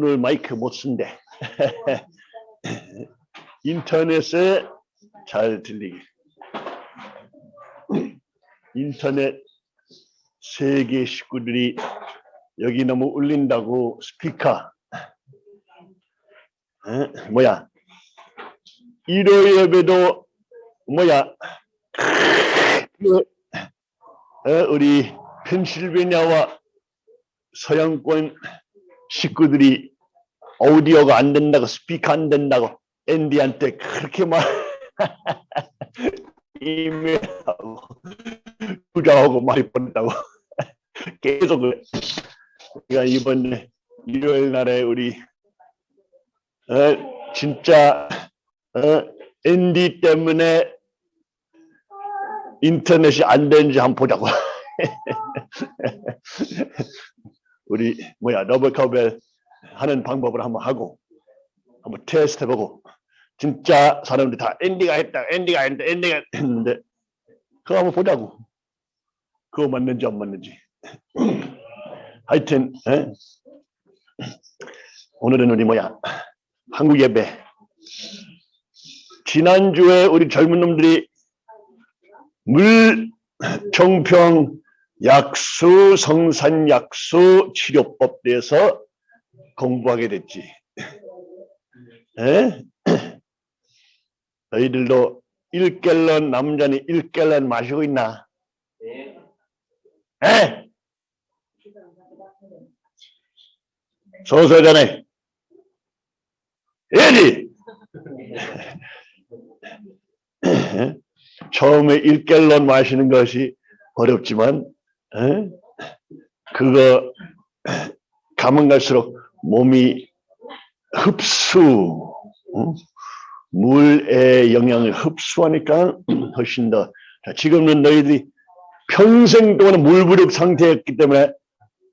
오늘 마이크 못 쓴대. 인터넷에 잘 들리게. 인터넷 세계 식구들이 여기 너무 울린다고 스피커 에? 뭐야 일요 예배도 뭐야 그, 어, 우리 펜실베니아와 서양권 식구들이 오디오가 안 된다고 스피커 안 된다고 앤디한테 그렇게 막 이메일하고 부자하고 많이 보냈다고 계속 그래. 그러니까 이번에 일요일 날에 우리 어, 진짜 어, 앤디 때문에 인터넷이 안 되는지 한번 보자고. 우리 뭐야 러버 카벨 하는 방법을 한번 하고 한번 테스트 해보고 진짜 사람들 다 앤디가 했다 앤디가 했다 앤디가 했는데 그거 한번 보자고. 그거 맞는지 안 맞는지. 하여튼 에? 오늘은 우리 뭐야? 한국 예배. 지난주에 우리 젊은 놈들이 물 정평 약수 성산 약수 치료법 대해서 공부하게 됐지. 에? 너희들도 1갤런 남자는 1갤런 마시고 있나? 에? 소소전에 예리 처음에 1갤런 마시는 것이 어렵지만 에? 그거 가면 갈수록 몸이 흡수 어? 물의 영향을 흡수하니까 훨씬 더 자, 지금은 너희들이 평생 동안 물부족 상태였기 때문에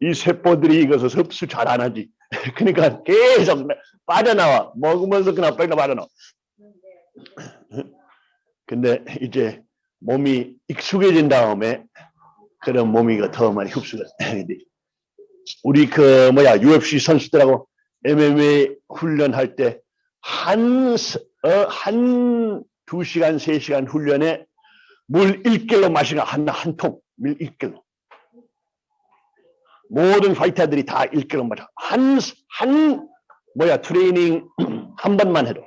이 세포들이 이것을 흡수 잘 안 하지 그러니까 계속 빠져나와 먹으면서 그냥 빨리 빠져나와 근데 이제 몸이 익숙해진 다음에 그런 몸이가 더 많이 흡수가 돼. 우리 그 뭐야 UFC 선수들하고 MMA 훈련할 때 한 한두 시간 세 시간 훈련에 물 1킬로 마시는 한한 통, 물 1킬로. 모든 파이터들이 다 1킬로 마셔. 한, 한, 뭐야, 트레이닝 한 번만 해도.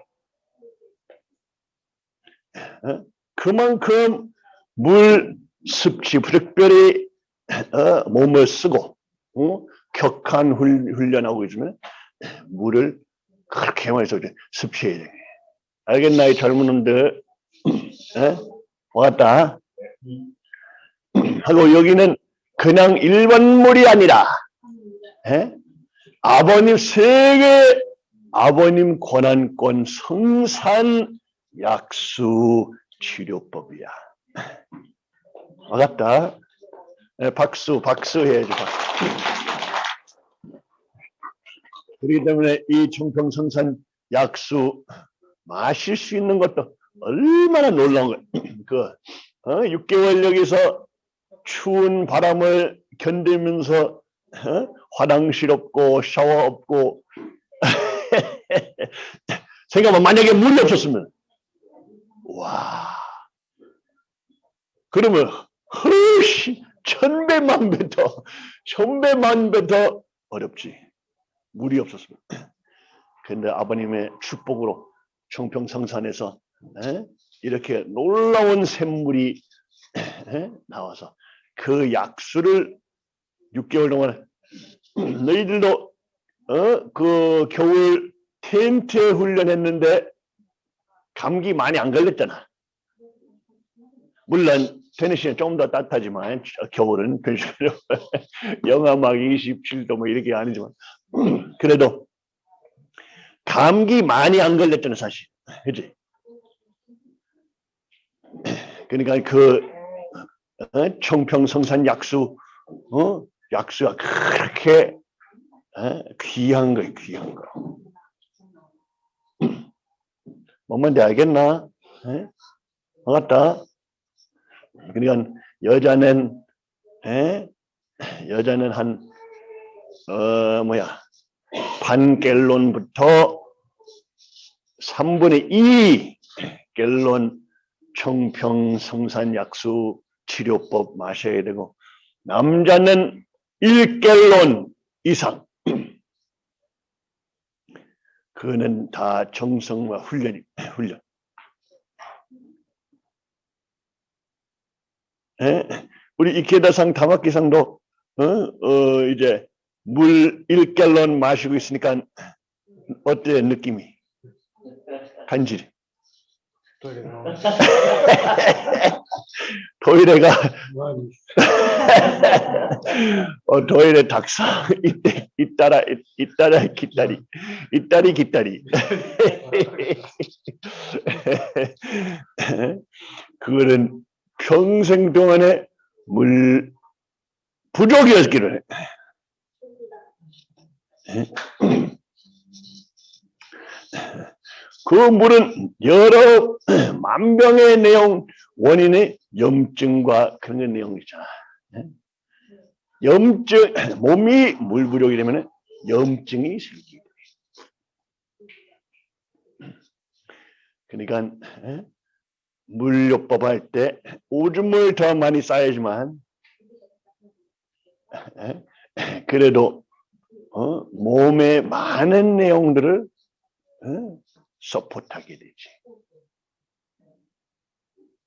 어? 그만큼 물 습지, 특별히 어, 몸을 쓰고 어? 격한 훈, 훈련하고 있으면 물을 그렇게 써 습취해야 돼. 알겠나 이 젊은 놈들 에? 왔다 하고 여기는 그냥 일반 물이 아니라 에? 아버님 세계 아버님 권한권 성산 약수 치료법이야. 알았다. 네, 박수, 박수 해야지. 박수. 그렇기 때문에 이 청평성산 약수 마실 수 있는 것도 얼마나 놀라운 거야. 그 어? 6개월 여기서 추운 바람을 견디면서 어? 화장실 없고 샤워 없고 생각만 만약에 물이 없었으면 와 그러면 훨씬 천배만 배 더, 천배만 배 더 어렵지. 물이 없었으면. 근데 아버님의 축복으로 청평성산에서 에? 이렇게 놀라운 샘물이 에? 나와서 그 약수를 6개월 동안 너희들도 어? 그 겨울 텐트 훈련했는데 감기 많이 안 걸렸잖아. 물론 테네시는 좀더 따뜻하지만 겨울은 펜실베니아 영하 막 27도 뭐 이렇게 아니지만 그래도 감기 많이 안 걸렸잖아 사실 그지 그러니까 그 어? 청평성산 약수 어? 약수가 그렇게 어? 귀한 거예요 귀한 거 뭔 말인지 알겠나? 에? 맞다 그러니까 여자는 에? 여자는 한 어 뭐야 반 갤론부터 3분의 2 갤론 청평 성산 약수 치료법 마셔야 되고 남자는 1갤론 이상 그는 다 정성과 훈련이 훈련. 에? 우리 이케다상 다마키상도 어? 어, 이제 물 1갤런 마시고 있으니까 어때 느낌이? 간질이. 토이레가 어, 토이레 닭사 이때 이따라 이따라 기다리 이따리 기다리 그거는 평생 동안에 물 부족이었기를 그 물은 여러 만병의 내용 원인의 염증과 그런 게 내용이잖아. 염증 몸이 물 부족이 되면 염증이 생기게. 그러니까 물요법 할 때 오줌을 더 많이 쌓야지만 그래도 어? 몸에 많은 내용들을 어? 서포트하게 되지.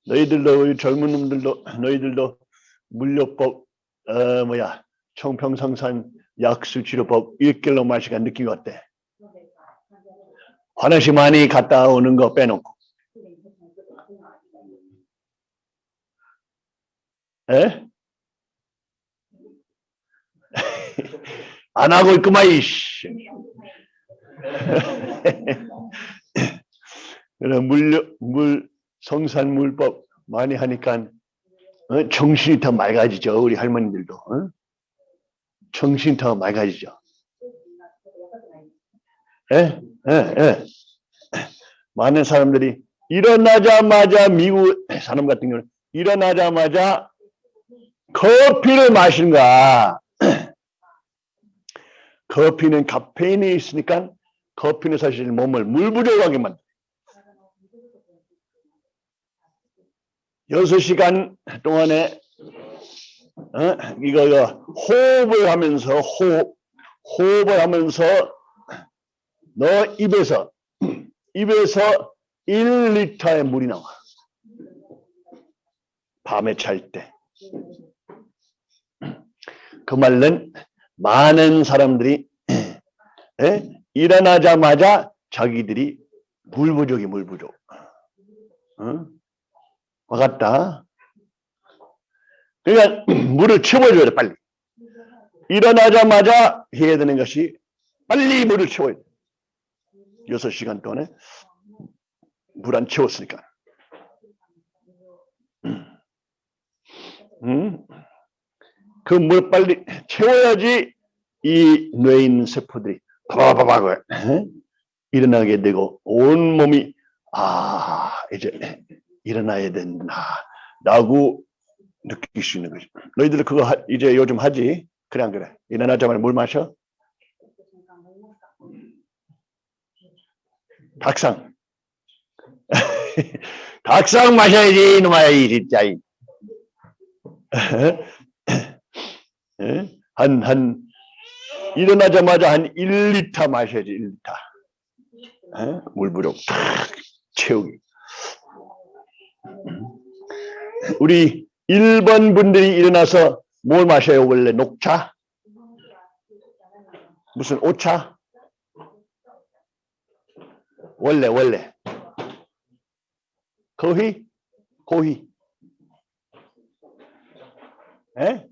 너희들도 젊은 놈들도 너희들도 물요법 어 뭐야 청평성산 약수치료법 1킬로 마시간 느낌이 어때? 화장실 많이 갔다 오는 거 빼놓고 에? 안 하고 있구만 이씨 그런 물, 물, 성산 물법 많이 하니까 어? 정신이 더 맑아지죠. 우리 할머니들도. 어? 정신이 더 맑아지죠. 예? 예, 예. 많은 사람들이 일어나자마자 미국 사람 같은 경우는 일어나자마자 커피를 거야. 커피는 카페인이 있으니까 커피는 사실 몸을 물 부족하게 만들. 여섯 시간 동안에 어? 이거, 이거 호흡을 하면서 호흡 호흡을 하면서 너 입에서 입에서 1리터의 물이 나와. 밤에 잘 때. 그 말은 많은 사람들이 에? 일어나자마자 자기들이 물 부족이 물 부족. 어? 와갔다. 그러니까 물을 채워줘야 돼 빨리. 일어나자마자 해야 되는 것이 빨리 물을 채워야 돼. 6시간 동안에 물 안 채웠으니까. 음? 그 물 빨리 채워야지 이 뇌에 있는 세포들이 바바바바 일어나게 되고 온 몸이 아 이제 일어나야 된다 라고 느낄 수 있는 거죠. 너희들 그거 하, 이제 요즘 하지? 그래 안 그래? 일어나자마자 물 마셔? 닭상. 닭상 마셔야지 이놈아 이 진짜 한, 한, 일어나자마자 한 1리터 마셔야지, 1리터. 물 부족 탁 채우기. 우리 1번 분들이 일어나서 뭘 마셔요? 원래 녹차? 무슨 오차? 원래 원래 거희? 고희? 에?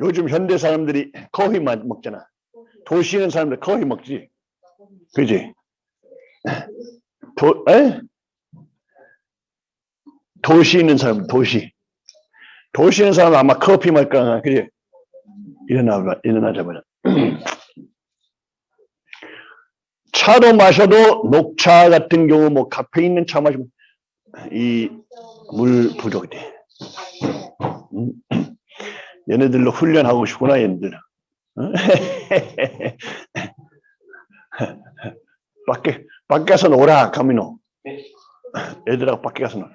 요즘 현대 사람들이 커피만 먹잖아. 도시 있는 사람들 커피 먹지. 그지? 도, 에? 도시 있는 사람, 도시. 도시 있는 사람은 아마 커피 먹을 거야. 그지? 일어나, 일어나자마자. 차로 마셔도 녹차 같은 경우, 뭐, 카페 있는 차 마시면 이 물 부족이 돼. 음. 얘네들로 훈련하고 싶구나, 얘네들. 어? 밖에, 밖에서 놀아, 가미노. 애들하고 밖에 가서 놀아.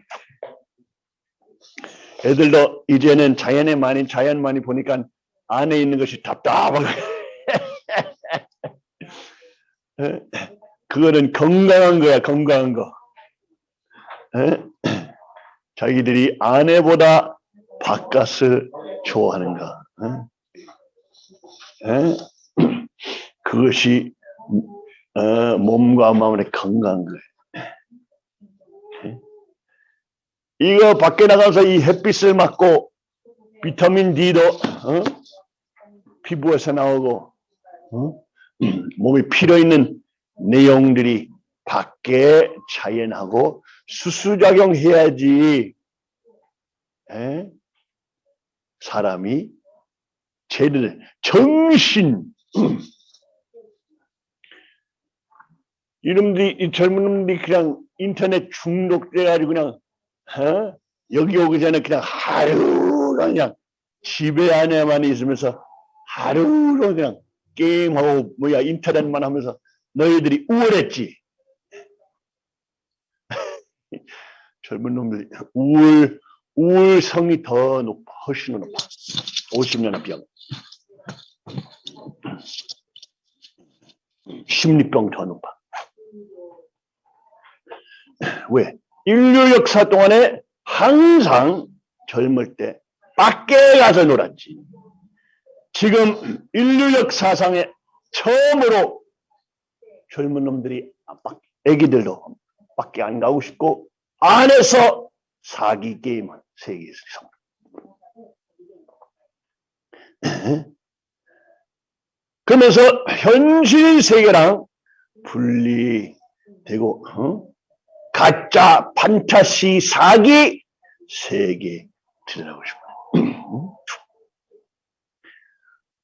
애들도 이제는 자연에 많이, 자연 많이 보니까 안에 있는 것이 답답하고. 어? 그거는 건강한 거야, 건강한 거. 에? 자기들이 아내보다 바깥을 좋아하는가. 에? 에? 그것이 어, 몸과 마음의 건강한 거예요. 에? 이거 밖에 나가서 이 햇빛을 맞고 비타민 D도 어? 피부에서 나오고 어? 몸에 필요 있는 내용들이 밖에 자연하고 수수작용 해야지 에? 사람이 제대로 정신 이놈들이 이 젊은 놈들이 그냥 인터넷 중독돼 가지고 그냥 어? 여기 오기 전에 그냥 하루 그냥 집에 안에만 있으면서 하루 그냥 게임하고 뭐야 인터넷만 하면서 너희들이 우월했지. 젊은 놈들이 우월 우월성이 더 높아, 훨씬 높아. 50년의 병. 심리병 더 높아. 왜? 인류 역사 동안에 항상 젊을 때 밖에 가서 놀았지. 지금 인류 역사상에 처음으로 젊은 놈들이 애기들도 밖에 안 가고 싶고 안에서 사기 게임을 세계에서 그러면서 현실 세계랑 분리되고 어? 가짜 판타시 사기 세계 들어가고 싶어요.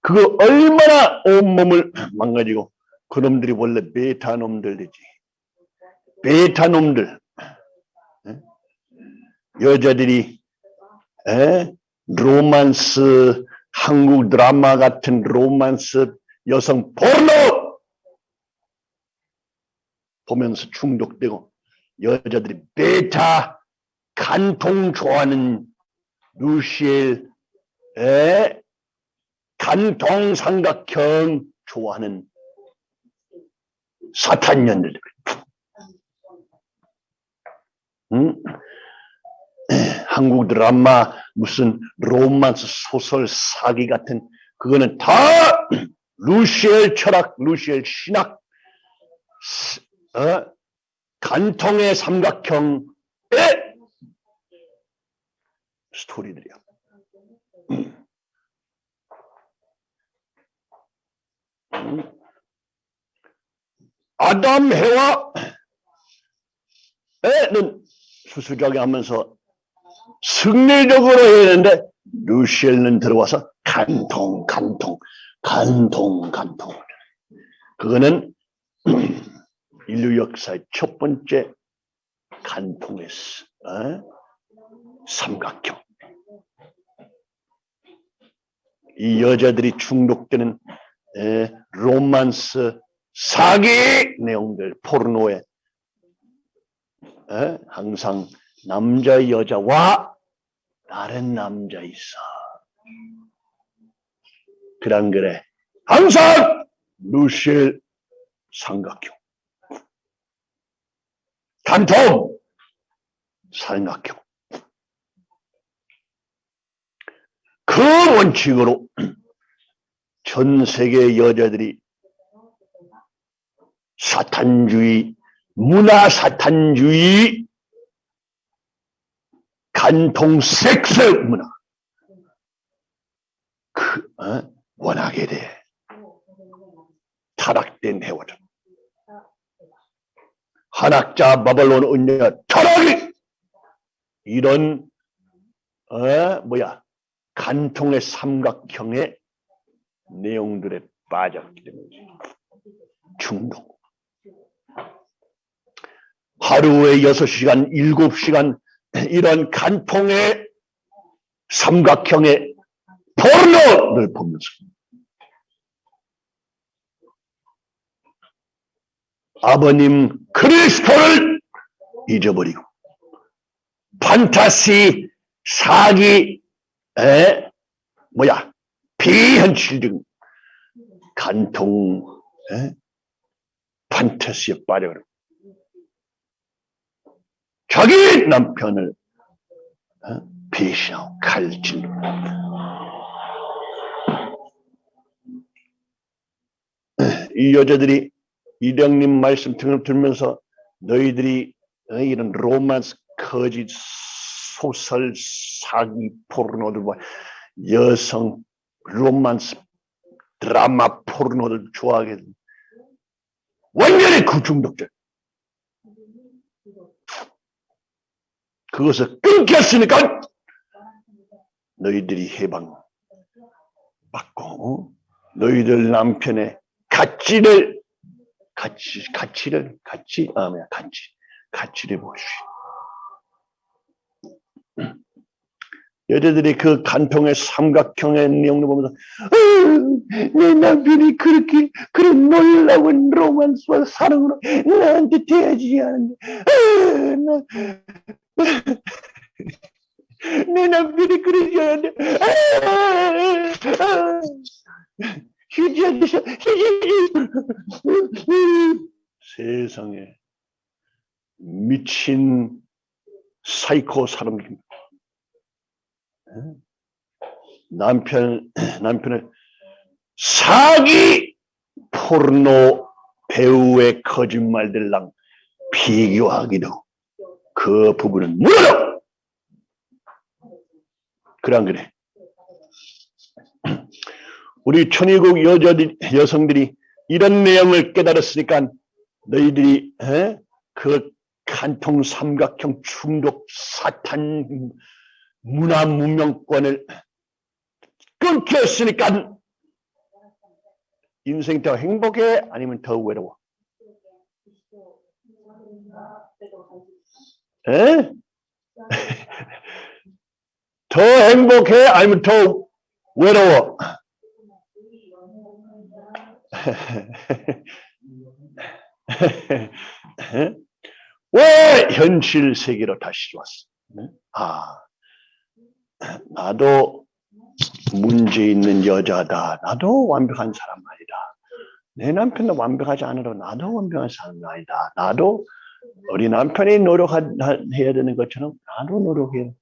그거 얼마나 온몸을 망가지고 그놈들이 원래 베타 놈들이지. 베타 놈들. 여자들이 에? 로만스 한국 드라마 같은 로만스 여성 포르노 보면서 중독되고 여자들이 베타 간통 좋아하는 루시엘 에 간통 삼각형 좋아하는 사탄년들 응? 한국 드라마 무슨 로만스 소설 사기 같은 그거는 다 루시엘 철학, 루시엘 신학, 어? 간통의 삼각형의 스토리들이야. 아담 해와는 수수작용 하면서 승리적으로 해야 되는데 루시엘은 들어와서 간통 간통 간통 간통 그거는 인류 역사의 첫 번째 간통했어 어? 삼각형 이 여자들이 중독되는 에, 로만스 사기 내용들 포르노에 에? 항상 남자 여자와 다른 남자 있어. 그랑 그래. 항상 루실 삼각형. 단통 삼각형. 그 원칙으로 전 세계 여자들이 사탄주의, 문화 사탄주의 간통 섹스 문화. 그, 어? 원하게 돼. 타락된 해와들 한학자 바벨론 은녀 타락이 이런 어 뭐야 간통의 삼각형의 내용들에 빠졌기 때문에 중독. 하루에 6시간, 7시간 이런 간통의 삼각형의 포르노를 보면서 아버님 그리스도를 잊어버리고 판타시 사기 에 뭐야 비현실적 간통 에? 판타시에 빠져버려 자기 남편을 어? 배신하고 칼질로 이 여자들이 성령님 말씀 등을 들면서 너희들이 어, 이런 로만스 거짓 소설 사기 포르노들 뭐 여성 로만스 드라마 포르노를 좋아하게 된 완전히 그 중독자 그것을 끊겼으니까 너희들이 해방 받고 너희들 남편의 가치를 가치 가치를 가치 아 뭐야 가치 가치를 보시. 여자들이 그 간통의 삼각형의 내용을 보면서 "아유, 내 남편이 그렇게 그런 놀라운 로만스와 사랑으로 나한테 대하지 않는데 나- 내 남편이 그러지 않는데. 아, 아, 휴지 아저씨 휴지 세상에 미친 사이코 사람들 남편 남편을 사기 포르노 배우의 거짓말들랑 비교하기도 그 부분은 무너져 그래 안 그래 우리 천의국 여자들 여성들이 이런 내용을 깨달았으니까 너희들이 에? 그 간통 삼각형 중독 사탄 문화 문명권을 끊겼으니까 인생 더 행복해 아니면 더 외로워? 에? 더 행복해 아니면 더 외로워? 왜 현실 세계로 다시 왔어? 아, 나도 문제 있는 여자다. 나도 완벽한 사람 아니다. 내 남편도 완벽하지 않아도 나도 완벽한 사람 아니다. 나도 우리 남편이 노력해야 되는 것처럼 나도 노력해.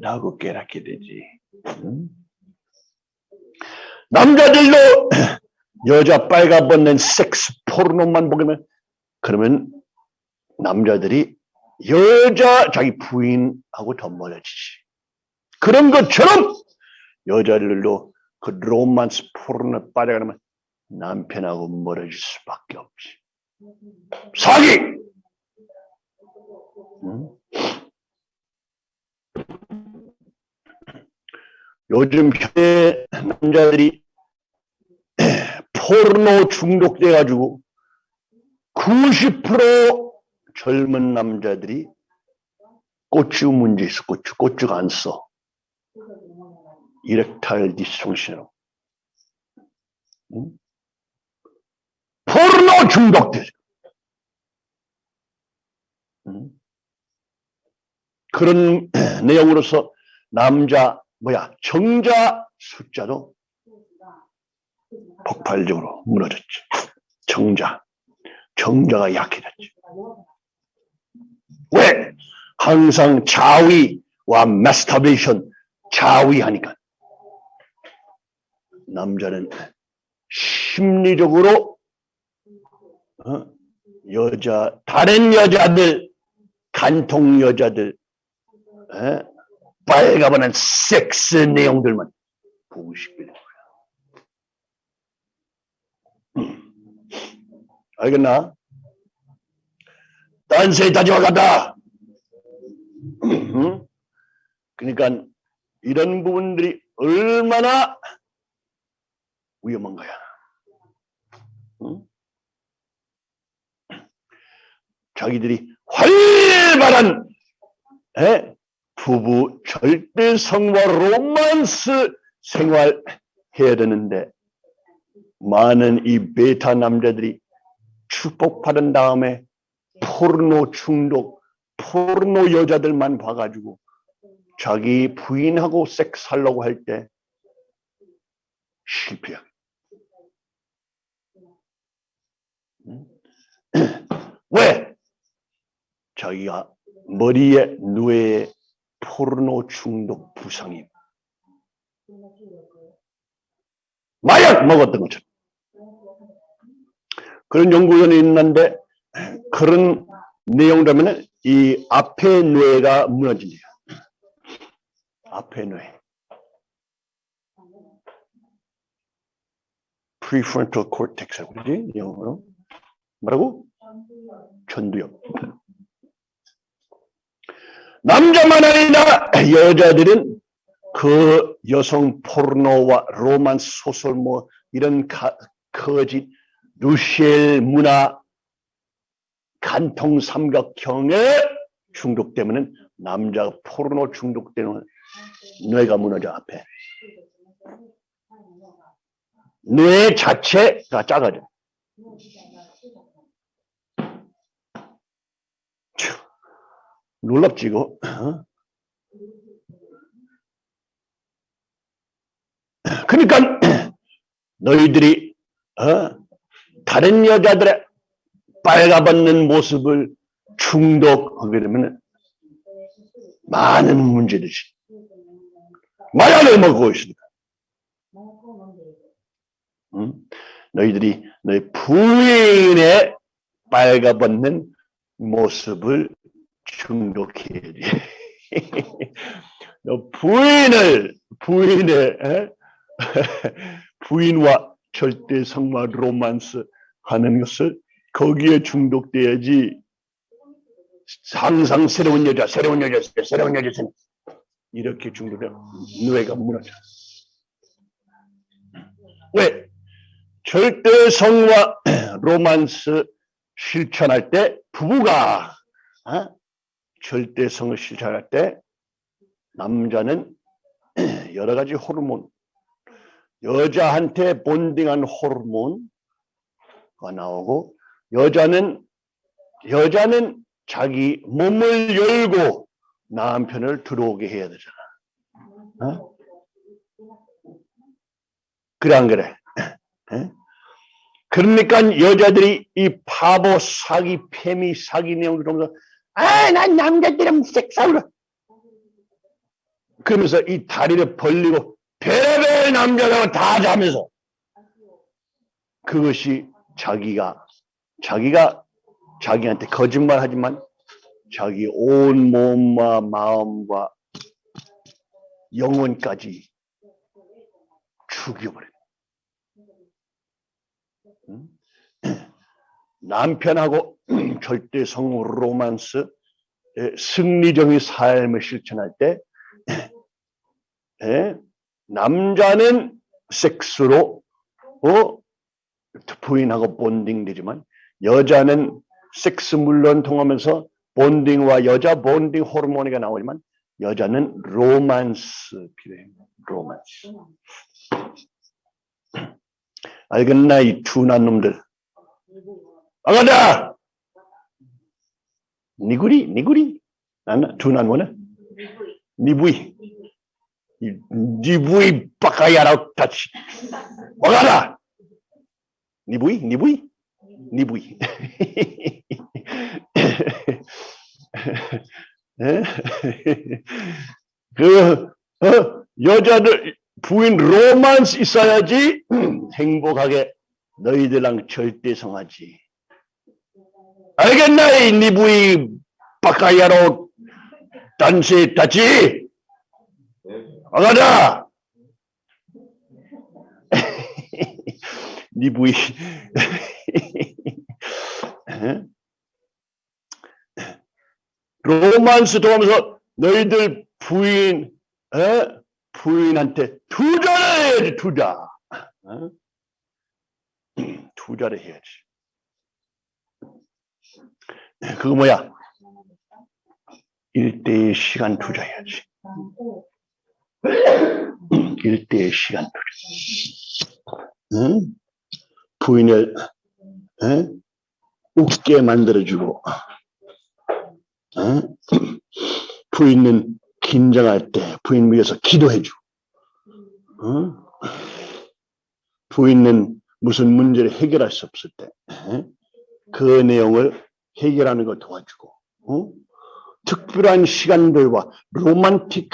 라고 깨닫게 되지. 응? 남자들도 여자 빨가벗는 섹스 포르노만 보면 그러면 남자들이 여자 자기 부인하고 더 멀어지지. 그런 것처럼 여자들도 그 로만스 포르노에 빠져가면 남편하고 멀어질 수밖에 없지. 사기! 응? 요즘 현대 남자들이 포르노 중독돼가지고 90% 젊은 남자들이 고추 문제 있어, 고추. 고추가 안 서. erectile dysfunction으로. 응? 포르노 중독돼. 응? 그런 내용으로서 남자, 뭐야, 정자 숫자도 폭발적으로 무너졌지. 정자. 정자가 약해졌지. 왜? 항상 자위와 마스터베이션 자위하니까. 남자는 심리적으로 어? 여자 다른 여자들 간통 여자들 에? 빨가버는 섹스 내용들만 보고 싶게 된 거야. 음. 알겠나? 다지와 같다. 응? 그러니까 이런 부분들이 얼마나 위험한 거야. 응? 자기들이 활발한 에? 부부 절대 성과 로만스 생활해야 되는데 많은 이 베타 남자들이 축복받은 다음에 포르노 중독, 포르노 여자들만 봐가지고 자기 부인하고 섹스하려고 할 때 실패. 왜? 자기가 머리에 뇌에 포르노 중독 부상이 마약 먹었던 것처럼 그런 연구원이 있는데 그런 내용이라면 이 앞에 뇌가 무너진대요. 앞에 뇌. prefrontal cortex이라고 그러지? 영어로. 뭐라고? 전두엽. 남자만 아니라 여자들은 그 여성 포르노와 로만스 소설 뭐 이런 가, 거짓 루시엘 문화 간통 삼각형의 중독 때문에 남자 포르노 중독 때문에 뇌가 무너져 앞에. 뇌 자체가 작아져 참, 놀랍지 이거 어? 그러니까 너희들이 어? 다른 여자들의 빨가벗는 모습을 중독하게 되면 많은 문제들이 마약을 먹고 있습니다. 응? 너희들이 너희 부인의 빨가벗는 모습을 중독해야지. 너 부인을 부인의 에? 부인와 절대 성마 로만스 하는 것을 거기에 중독돼야지 항상 새로운 여자 새로운 여자 새로운 여자 이렇게 중독돼 뇌가 무너져 왜 절대 성과 로만스 실천할 때 부부가 어? 절대성을 실천할 때 남자는 여러 가지 호르몬 여자한테 본딩한 호르몬 나오고 여자는 여자는 자기 몸을 열고 남편을 들어오게 해야 되잖아. 어? 그래 안 그래? 에? 그러니까 여자들이 이 바보 사기 페미 사기 내용을 보면서 아 난 남자들은 섹스하고 그러면서 이 다리를 벌리고 별의별 남자들은 다 자면서 그것이 자기가 자기가 자기한테 거짓말하지만 자기 온 몸과 마음과 영혼까지 죽여버려. 응? 남편하고 절대 성 로만스 승리적인 삶을 실천할 때 에, 남자는 섹스로 어, 부인하고 bonding되지만 여자는 섹스 물론 통하면서 bonding과 여자 bonding 호르몬이가 나오지만 여자는 로만스 필요해요. 로만스. 알겠나 이 둔한 놈들. 아가다. 니구리 니구리. 나는 둔한 뭐네? 니부이. 니부이 바카야라 다치. 아가다. 니부이 니부이 니부이. 그 어? 여자들 부인 로만스 있어야지 행복하게 너희들랑 절대 성하지. 알겠나 이 니 부이 바카야로 단세 다치. 아가다. 니 부이 로만스 통하면서 너희들 부인 에? 부인한테 투자를 해야지 투자 어? 투자를 해야지 그거 뭐야 일대의 시간 투자해야지 일대의 시간 응? 부인을 응? 웃게 만들어주고 응? 부인은 긴장할 때 부인 위해서 기도해주고 응? 부인은 무슨 문제를 해결할 수 없을 때 그 내용을 해결하는 걸 도와주고 어? 특별한 시간들과 로man틱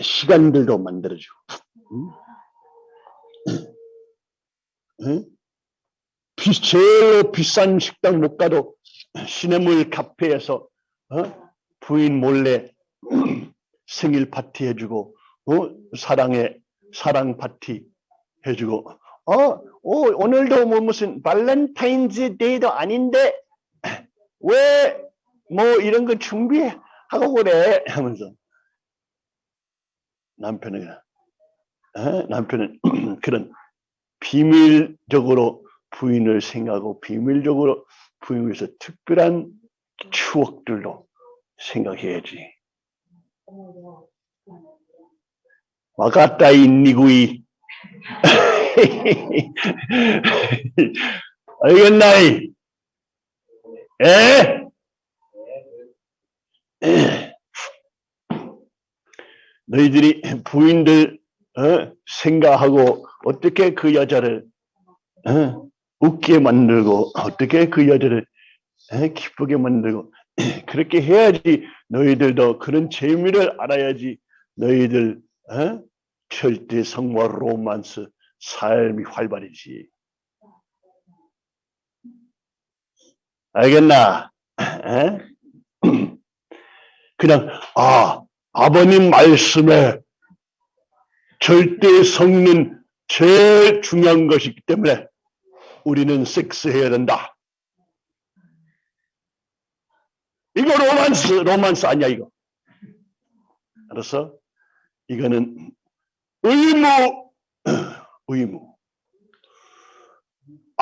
시간들도 만들어주고 응? 비, 제일 비싼 식당 못 가도 시내물 카페에서 어? 부인 몰래 생일 파티 해주고 어? 사랑의 사랑 파티 해주고 어, 어 오늘도 뭐 무슨 Valentine's Day도 아닌데 왜 뭐 이런 거 준비하고 그래 하면서 남편은 에? 남편은 그런 비밀적으로 부인을 생각하고 비밀적으로 부인 위해서 특별한 추억들로 생각해야지. 와갔다 인니구이 알겠나이? 에? 에? 너희들이 부인들 어? 생각하고 어떻게 그 여자를 어? 웃게 만들고 어떻게 그 여자를 에? 기쁘게 만들고 그렇게 해야지 너희들도 그런 재미를 알아야지 너희들 어? 절대 성과 로만스 삶이 활발해지. 알겠나? 에? 그냥 아 아버님 말씀에 절대 성는 제일 중요한 것이기 때문에 우리는 섹스해야 된다. 이거 로만스 로만스 아니야 이거. 알았어? 이거는 의무 의무.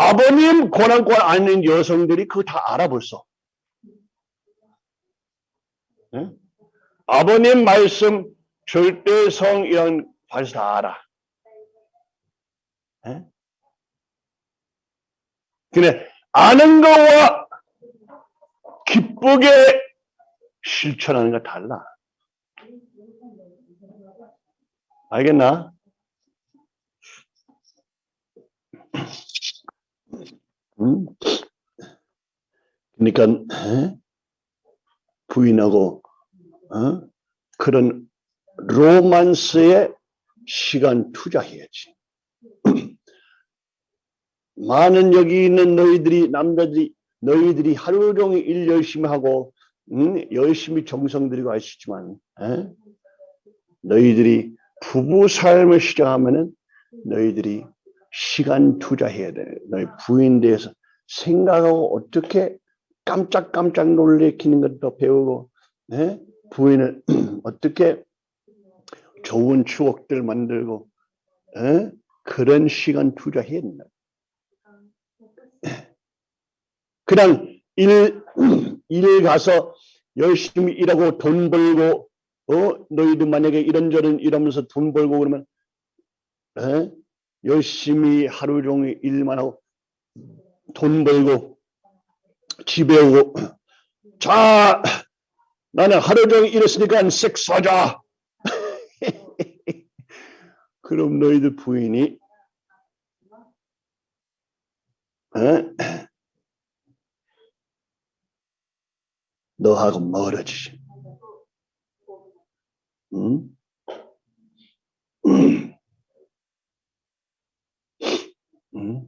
아버님 권한권 아닌 여성들이 그거 다 알아 벌써. 네? 아버님 말씀 절대성 이런 벌써 다 알아. 네? 그래 아는 거와 기쁘게 실천하는 거 달라. 알겠나? 음? 그러니까 에? 부인하고 어? 그런 로만스에 시간 투자해야지. 많은 여기 있는 너희들이 남자들이 너희들이 하루 종일 일 열심히 하고 음, 열심히 정성 들이고 하시지만 에? 너희들이 부부 삶을 시작하면은 너희들이 시간 투자해야 돼. 너희 부인 대해서 생각하고 어떻게 깜짝깜짝 놀래키는 것도 배우고 네? 부인을 어떻게 좋은 추억들 만들고 에? 그런 시간 투자해야 된다. 그냥 일, 일 가서 열심히 일하고 돈 벌고 어 너희들 만약에 이런저런 이러면서 돈 벌고 그러면 에? 열심히 하루 종일 일만 하고 돈 벌고 집에 오고 자 나는 하루 종일 일했으니까 섹스하자 그럼 너희들 부인이 에? 너하고 멀어지지 응? 응?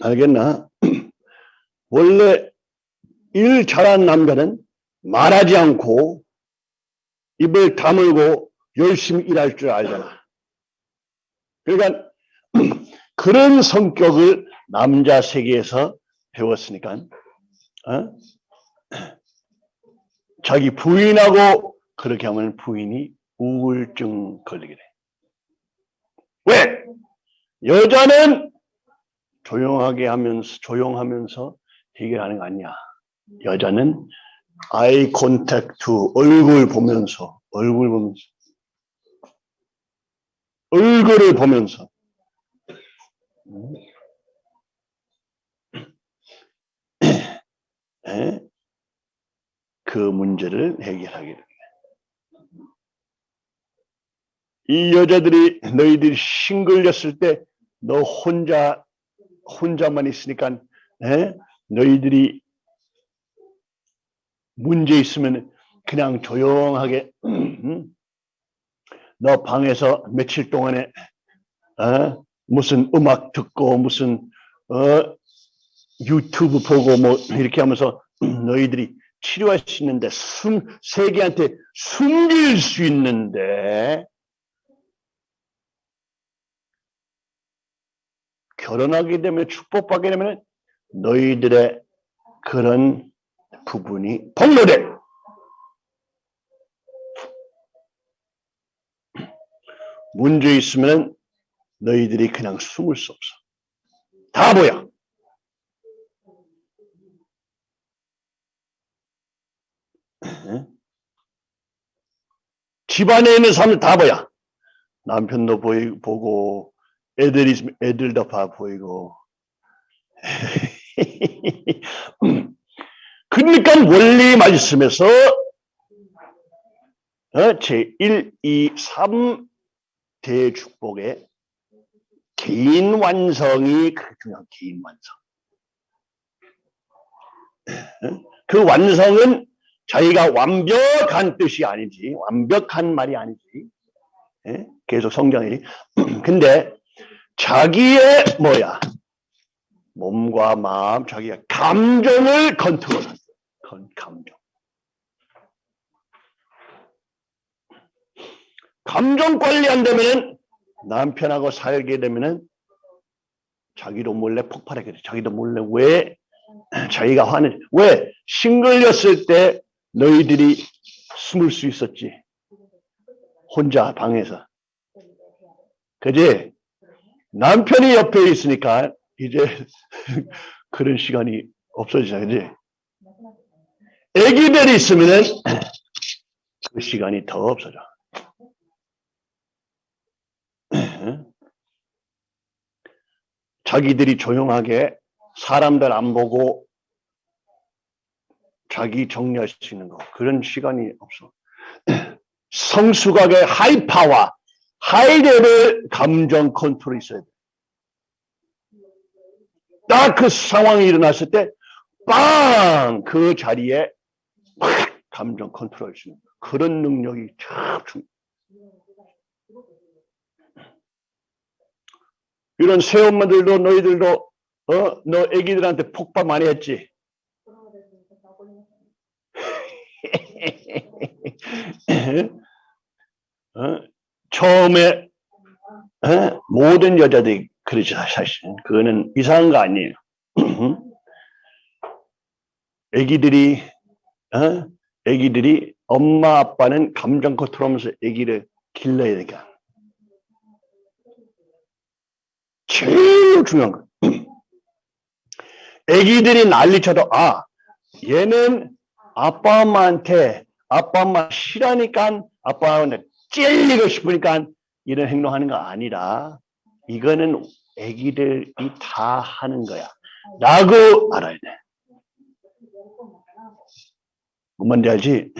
알겠나? 원래 일 잘한 남자는 말하지 않고 입을 다물고 열심히 일할 줄 알잖아. 그러니까 그런 성격을 남자 세계에서 배웠으니까 어? 자기 부인하고 그렇게 하면 부인이 우울증 걸리게 돼. 왜? 여자는 조용하게 하면서 조용하면서 해결하는 거 아니야. 여자는 아이 콘택트 얼굴 보면서 얼굴 보면서 얼굴을 보면서 에? 그 문제를 해결하기를. 이 여자들이 너희들이 싱글렸을 때 너 혼자 혼자만 있으니까 에? 너희들이 문제 있으면 그냥 조용하게 음? 너 방에서 며칠 동안에 어? 무슨 음악 듣고 무슨 어? 유튜브 보고 뭐 이렇게 하면서 너희들이 치료할 수 있는데 숨 세계한테 숨길 수 있는데 결혼하게 되면 축복받게 되면 너희들의 그런 부분이 폭로돼. 문제 있으면 너희들이 그냥 숨을 수 없어. 다 보여. 집안에 있는 사람들 다 보여. 남편도 보이, 보고, 애들이 애들도 다 보이고. 그러니까 원리 말씀에서 어, 제1, 2, 3 대축복의 개인 완성이 그 중요한 개인 완성. 그 완성은 자기가 완벽한 뜻이 아니지, 완벽한 말이 아니지. 예? 계속 성경이. 근데 자기의 뭐야? 몸과 마음, 자기의 감정을 컨트롤한다. 감정. 감정 관리 안 되면 남편하고 살게 되면은 자기도 몰래 폭발하게 돼. 자기도 몰래 왜 자기가 화는 왜 싱글렸을 때 너희들이 숨을 수 있었지. 혼자 방에서. 그지? 남편이 옆에 있으니까 이제 그런 시간이 없어지잖아. 그지? 애기들이 있으면은 그 시간이 더 없어져. 자기들이 조용하게 사람들 안 보고 자기 정리할 수 있는 거 그런 시간이 없어. 성수각의 하이파와 high level 감정 컨트롤이 있어야 돼. 딱 그 상황이 일어났을 때, 빵! 그 자리에 팍! 감정 컨트롤 수 있는 그런 능력이 참 중요해. 이런 새엄마들도 너희들도 어? 너 애기들한테 폭발 많이 했지? 어? 처음에 어? 모든 여자들이 그러죠 사실 그거는 이상한 거 아니에요 애기들이 어? 애기들이 엄마 아빠는 감정 컨트롤하면서 애기를 길러야 되니까 제일 중요한 거 애기들이 난리쳐도 아 얘는 아빠 엄마한테 아빠 엄마 싫어하니까 아빠 엄마한테 찔리고 싶으니까 이런 행동하는 거 아니라 이거는 애기들이 다 하는 거야 라고 알아야 돼 뭔지 알지?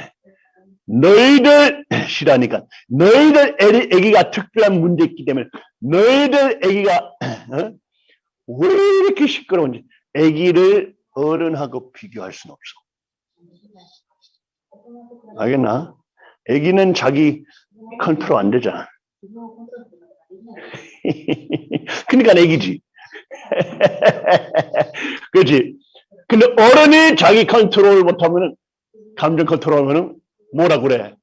너희들 싫어하니까 너희들 애기, 애기가 특별한 문제 있기 때문에 너희들 애기가 어? 왜 이렇게 시끄러운지 애기를 어른하고 비교할 수는 없어 알겠나? 애기는 자기 컨트롤 안 되잖아. 그러니까 애기지. 그렇지. 근데 어른이 자기 컨트롤 못하면 감정 컨트롤 하면 뭐라 그래?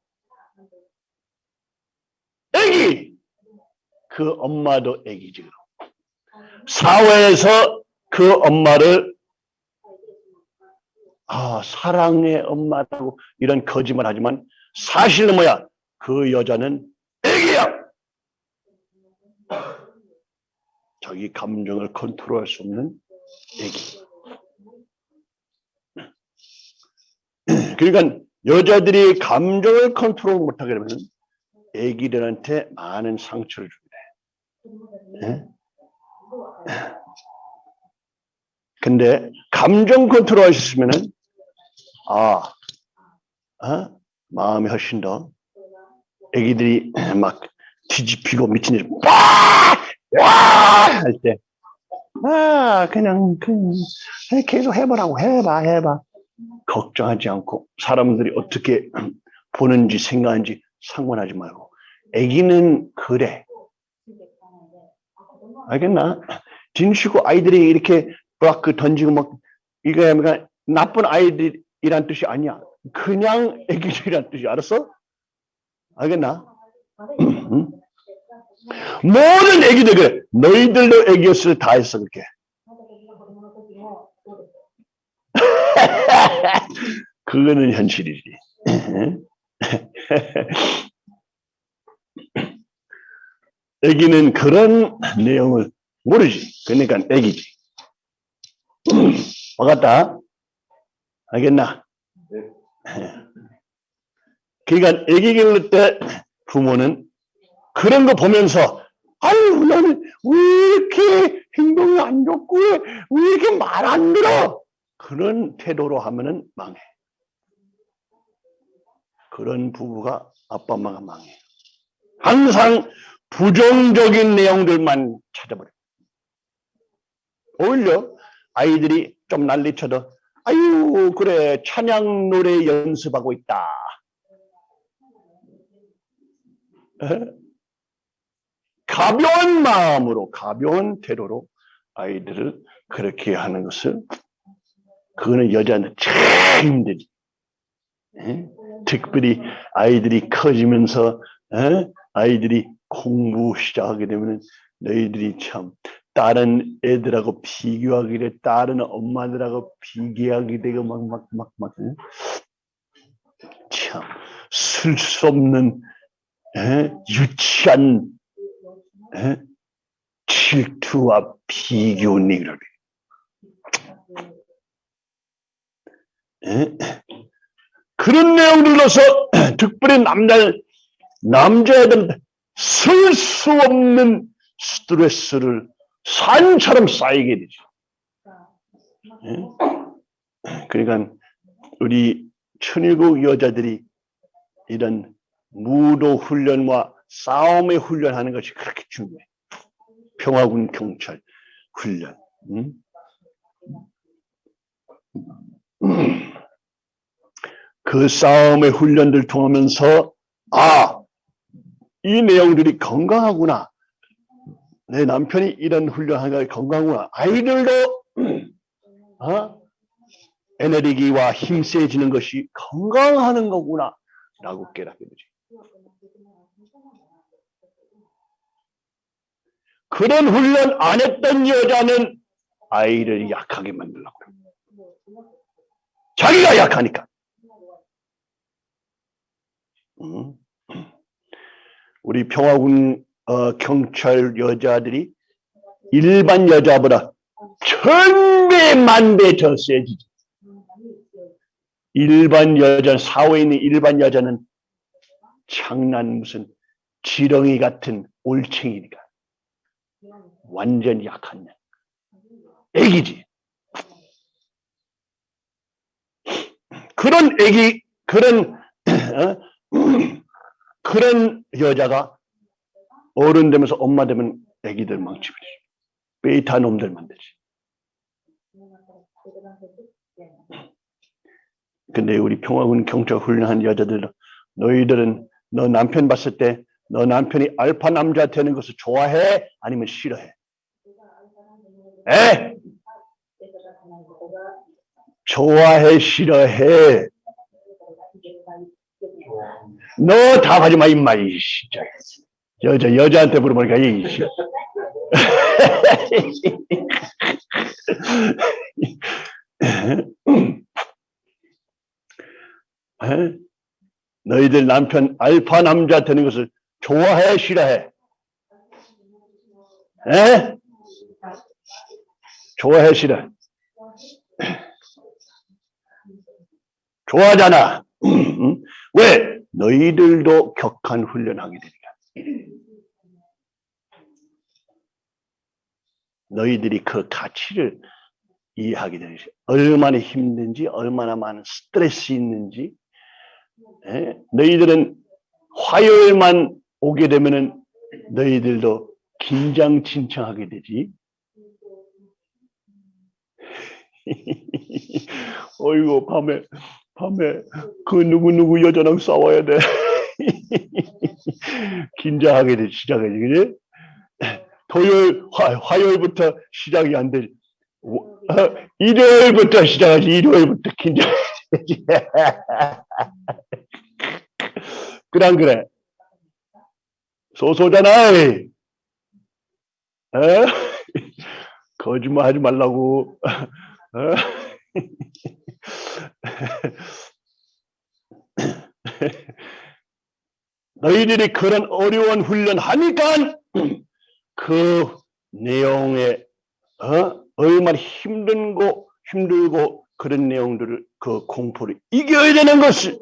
애기! 그 엄마도 애기지. 사회에서 그 엄마를 아, 사랑의 엄마라고 이런 거짓말 하지만 사실은 뭐야? 그 여자는 애기야. 자기 감정을 컨트롤할 수 없는 애기. 그러니까 여자들이 감정을 컨트롤 못하게 되면 애기들한테 많은 상처를. 예? 근데 감정 컨트롤 하셨으면은 아, 어? 마음이 훨씬 더 애기들이 막 뒤집히고 미친 듯이 와할 때, 아 그냥 그냥 계속 해보라고 해봐 해봐. 걱정하지 않고 사람들이 어떻게 보는지 생각하는지 상관하지 말고. 애기는 그래. 알겠나? 진시고 아이들이 이렇게 막그 던지고 막 이게 그러니까 나쁜 아이들이란 뜻이 아니야. 그냥 애기들이란 뜻이 알았어? 알겠나? 응? 모든 애기들 그래. 너희들도 애기였을 다 했어 그렇게. 그거는 현실이지. 애기는 그런 내용을 모르지. 그러니까 애기지. 와갔다. 알겠나? 그러니까 애기 기를 때 부모는 그런 거 보면서 아유 나는 왜 이렇게 행동이 안 좋고 왜 이렇게 말 안 들어? 그런 태도로 하면은 망해. 그런 부부가 아빠 엄마가 망해. 항상 부정적인 내용들만 찾아버려 오히려 아이들이 좀 난리쳐도 아유 그래 찬양 노래 연습하고 있다 가벼운 마음으로 가벼운 태도로 아이들을 그렇게 하는 것을 그거는 여자는 참 힘들지. 에? 특별히 아이들이 커지면서 에? 아이들이 공부 시작하게 되면 너희들이 참 다른 애들하고 비교하게 돼 다른 엄마들하고 비교하게 되고 막 막 막막 참 쓸 수 없는 에? 유치한 에? 질투와 비교니를 그런 내용들로서 특별히 남자 남자애들 쓸 수 없는 스트레스를 산처럼 쌓이게 되죠. 에? 그러니까 우리 천일국 여자들이 이런 무도 훈련과 싸움의 훈련하는 것이 그렇게 중요해. 평화군 경찰 훈련. 음? 그 싸움의 훈련들 통하면서 아, 이 내용들이 건강하구나. 내 남편이 이런 훈련하는 게 건강하구나. 아이들도 어? 에너지와 힘 세지는 것이 건강하는 거구나. 라고 깨닫게 되지. 그런 훈련 안 했던 여자는 아이를 약하게 만들려고 그래. 자기가 약하니까. 음. 우리 평화군 어, 경찰 여자들이 일반 여자보다 천배 만배 더 세지지. 일반 여자 사회에 있는 일반 여자는 장난 무슨 지렁이 같은 올챙이니까 완전히 약한 년. 애기지. 그런 애기 그런 어? 그런 여자가 어른 되면서 엄마 되면 애기들 망치버리지. 베이타 놈들 만들지. 근데 우리 평화군 경찰 훈련한 여자들 너희들은 너 남편 봤을 때 너 남편이 알파 남자 되는 것을 좋아해? 아니면 싫어해? 에? 좋아해, 싫어해? 너 답하지 마, 임마, 이 진짜. 여자, 여자한테 물어보니까, 이 씨. 에? 너희들 남편 알파 남자 되는 것을 좋아해, 싫어해? 에? 싫어? 좋아하잖아. 왜? 너희들도 격한 훈련하게 되니까. 너희들이 그 가치를 이해하게 것이 얼마나 힘든지 얼마나 많은 스트레스 있는지 예? 너희들은 화요일만 오게 되면은 너희들도 긴장진창하게 되지 어이구 밤에 밤에 그 누구누구 여자랑 싸워야 돼. 긴장하게 돼 시작하지 그지? 토요일 화, 화요일부터 시작이 안 되지. 어, 일요일부터 시작하지 일요일부터 긴장하지 안 그래? 소소잖아 에? 거짓말 하지 말라고. 어? 너희들이 그런 어려운 훈련 하니까 그 내용에 어? 얼마나 힘든 거 힘들고 그런 내용들을 그 공포를 이겨야 되는 것을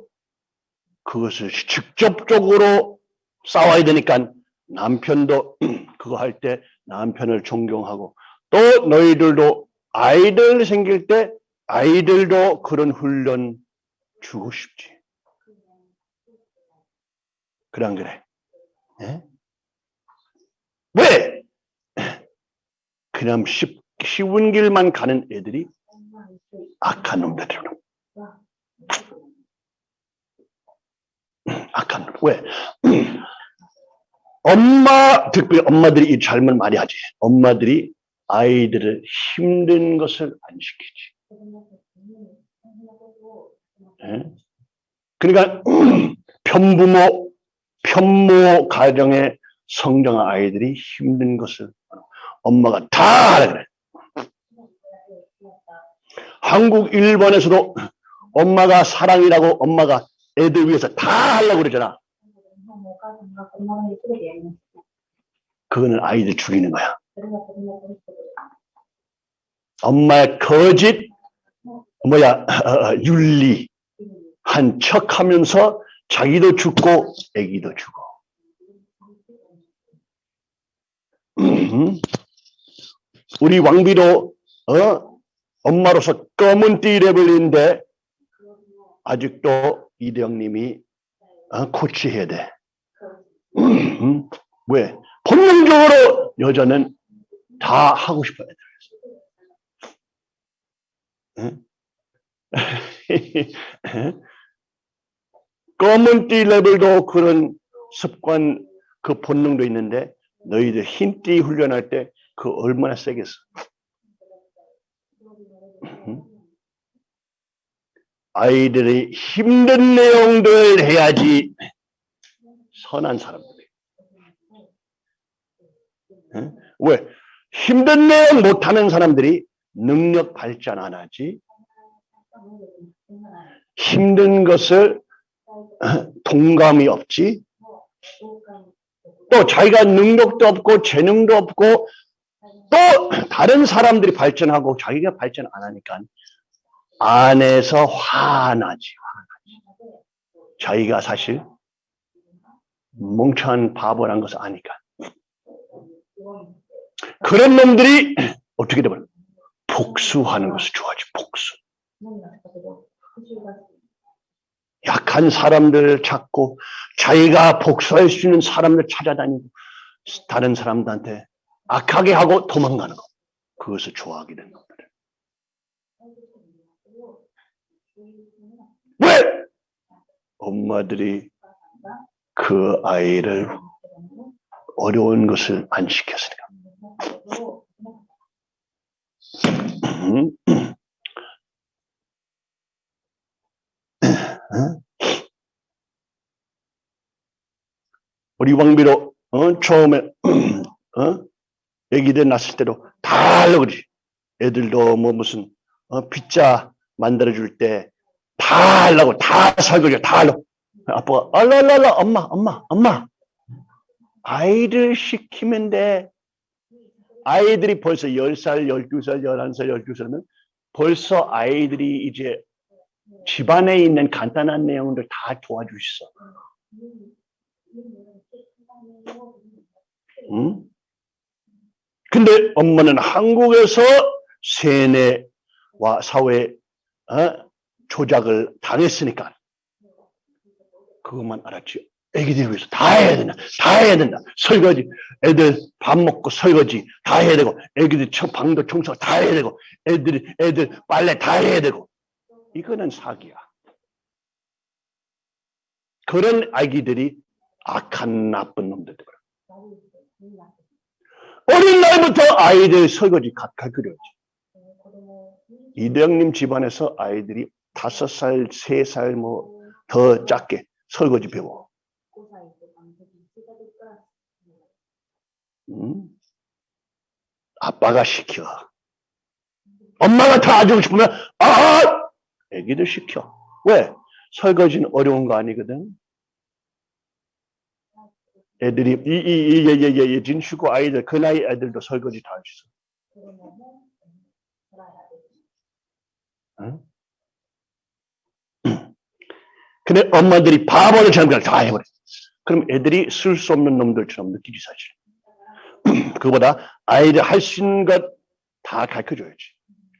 그것을 직접적으로 싸워야 되니까 남편도 그거 할 때 남편을 존경하고 또 너희들도 아이들 생길 때 아이들도 그런 훈련 주고 싶지. 안 그래? 예? 왜? 그냥 쉽, 쉬운 길만 가는 애들이 악한 놈들이로. 악한 놈. 왜? 엄마, 특별히 엄마들이 이 잘못 많이 하지. 엄마들이 아이들을 힘든 것을 안 시키지. 예? 그러니까 편부모, 편모 가정에 성장한 아이들이 힘든 것을 엄마가 다 하라 그래. 한국, 일본에서도 엄마가 사랑이라고 엄마가 애들 위해서 다 하려고 그러잖아. 그거는 아이들 죽이는 거야. 엄마의 거짓, 뭐야, 윤리, 한 척 하면서 자기도 죽고 애기도 죽어. 음. 우리 왕비도 어? 엄마로서 검은 띠레벨인데 아직도 이대영님이 어? 코치해야 돼. 음. 왜? 본능적으로 여자는 다 하고 싶어야 돼. 응? 검은 띠 레벨도 그런 습관, 그 본능도 있는데 너희들 흰띠 훈련할 때 그 얼마나 세겠어. 아이들이 힘든 내용들 해야지 선한 사람들이. 왜? 힘든 내용 못하는 사람들이 능력 발전 안 하지. 힘든 것을 동감이 없지. 또 자기가 능력도 없고 재능도 없고 또 다른 사람들이 발전하고 자기가 발전 안 하니까 안에서 화나지, 화나지. 자기가 사실 멍청한 바보란 것을 아니까. 그런 놈들이 어떻게 되면 복수하는 것을 좋아하지, 복수. 약한 사람들 찾고 자기가 복수할 수 있는 사람들 찾아다니고 다른 사람들한테 악하게 하고 도망가는 거. 그것을 좋아하게 되는 겁니다. 왜? 엄마들이 그 아이를 어려운 것을 안 시켰으니까. 음. 우리 왕비로 어? 처음에 어? 애기들 낳았을 때도 다 하려고 그러지. 애들도 뭐 무슨 어? 피자 만들어줄 때 다 하려고 다 설거지 다 하려고. 아빠가 알랄랄라 엄마 엄마 엄마 아이들 시키면 돼. 아이들이 벌써 10살, 12살, 11살, 12살이면 벌써 아이들이 이제 집안에 있는 간단한 내용들 다 있어. 응? 근데 엄마는 한국에서 세뇌와 사회 어? 조작을 당했으니까 그것만 알았지. 애기들 위해서 다 해야 된다. 다 해야 된다. 설거지. 애들 밥 먹고 설거지 다 해야 되고, 애기들 저 방도 청소 다 해야 되고, 애들이, 애들 빨래 다 해야 되고. 이거는 사기야. 그런 아기들이 악한 나쁜 놈들. 어린 나이부터 아이들 설거지 가르쳐야지. 이대영님 집안에서 아이들이 다섯 살, 세 살 뭐 더 작게 설거지 배워. 음? 아빠가 시켜. 엄마가 다 해주고 싶으면 아! 애기들 시켜. 왜? 설거지는 어려운 거 아니거든. 애들이 이이이예예 예 진슈고 아이들 그 나이 애들도 설거지 다 할 수 있어. 응? 근데 엄마들이 바보를 잘못 다 해버려. 그럼 애들이 쓸 수 없는 놈들처럼 느끼지 사실. 그보다 아이들 할 수 있는 것 다 가르쳐 줘야지.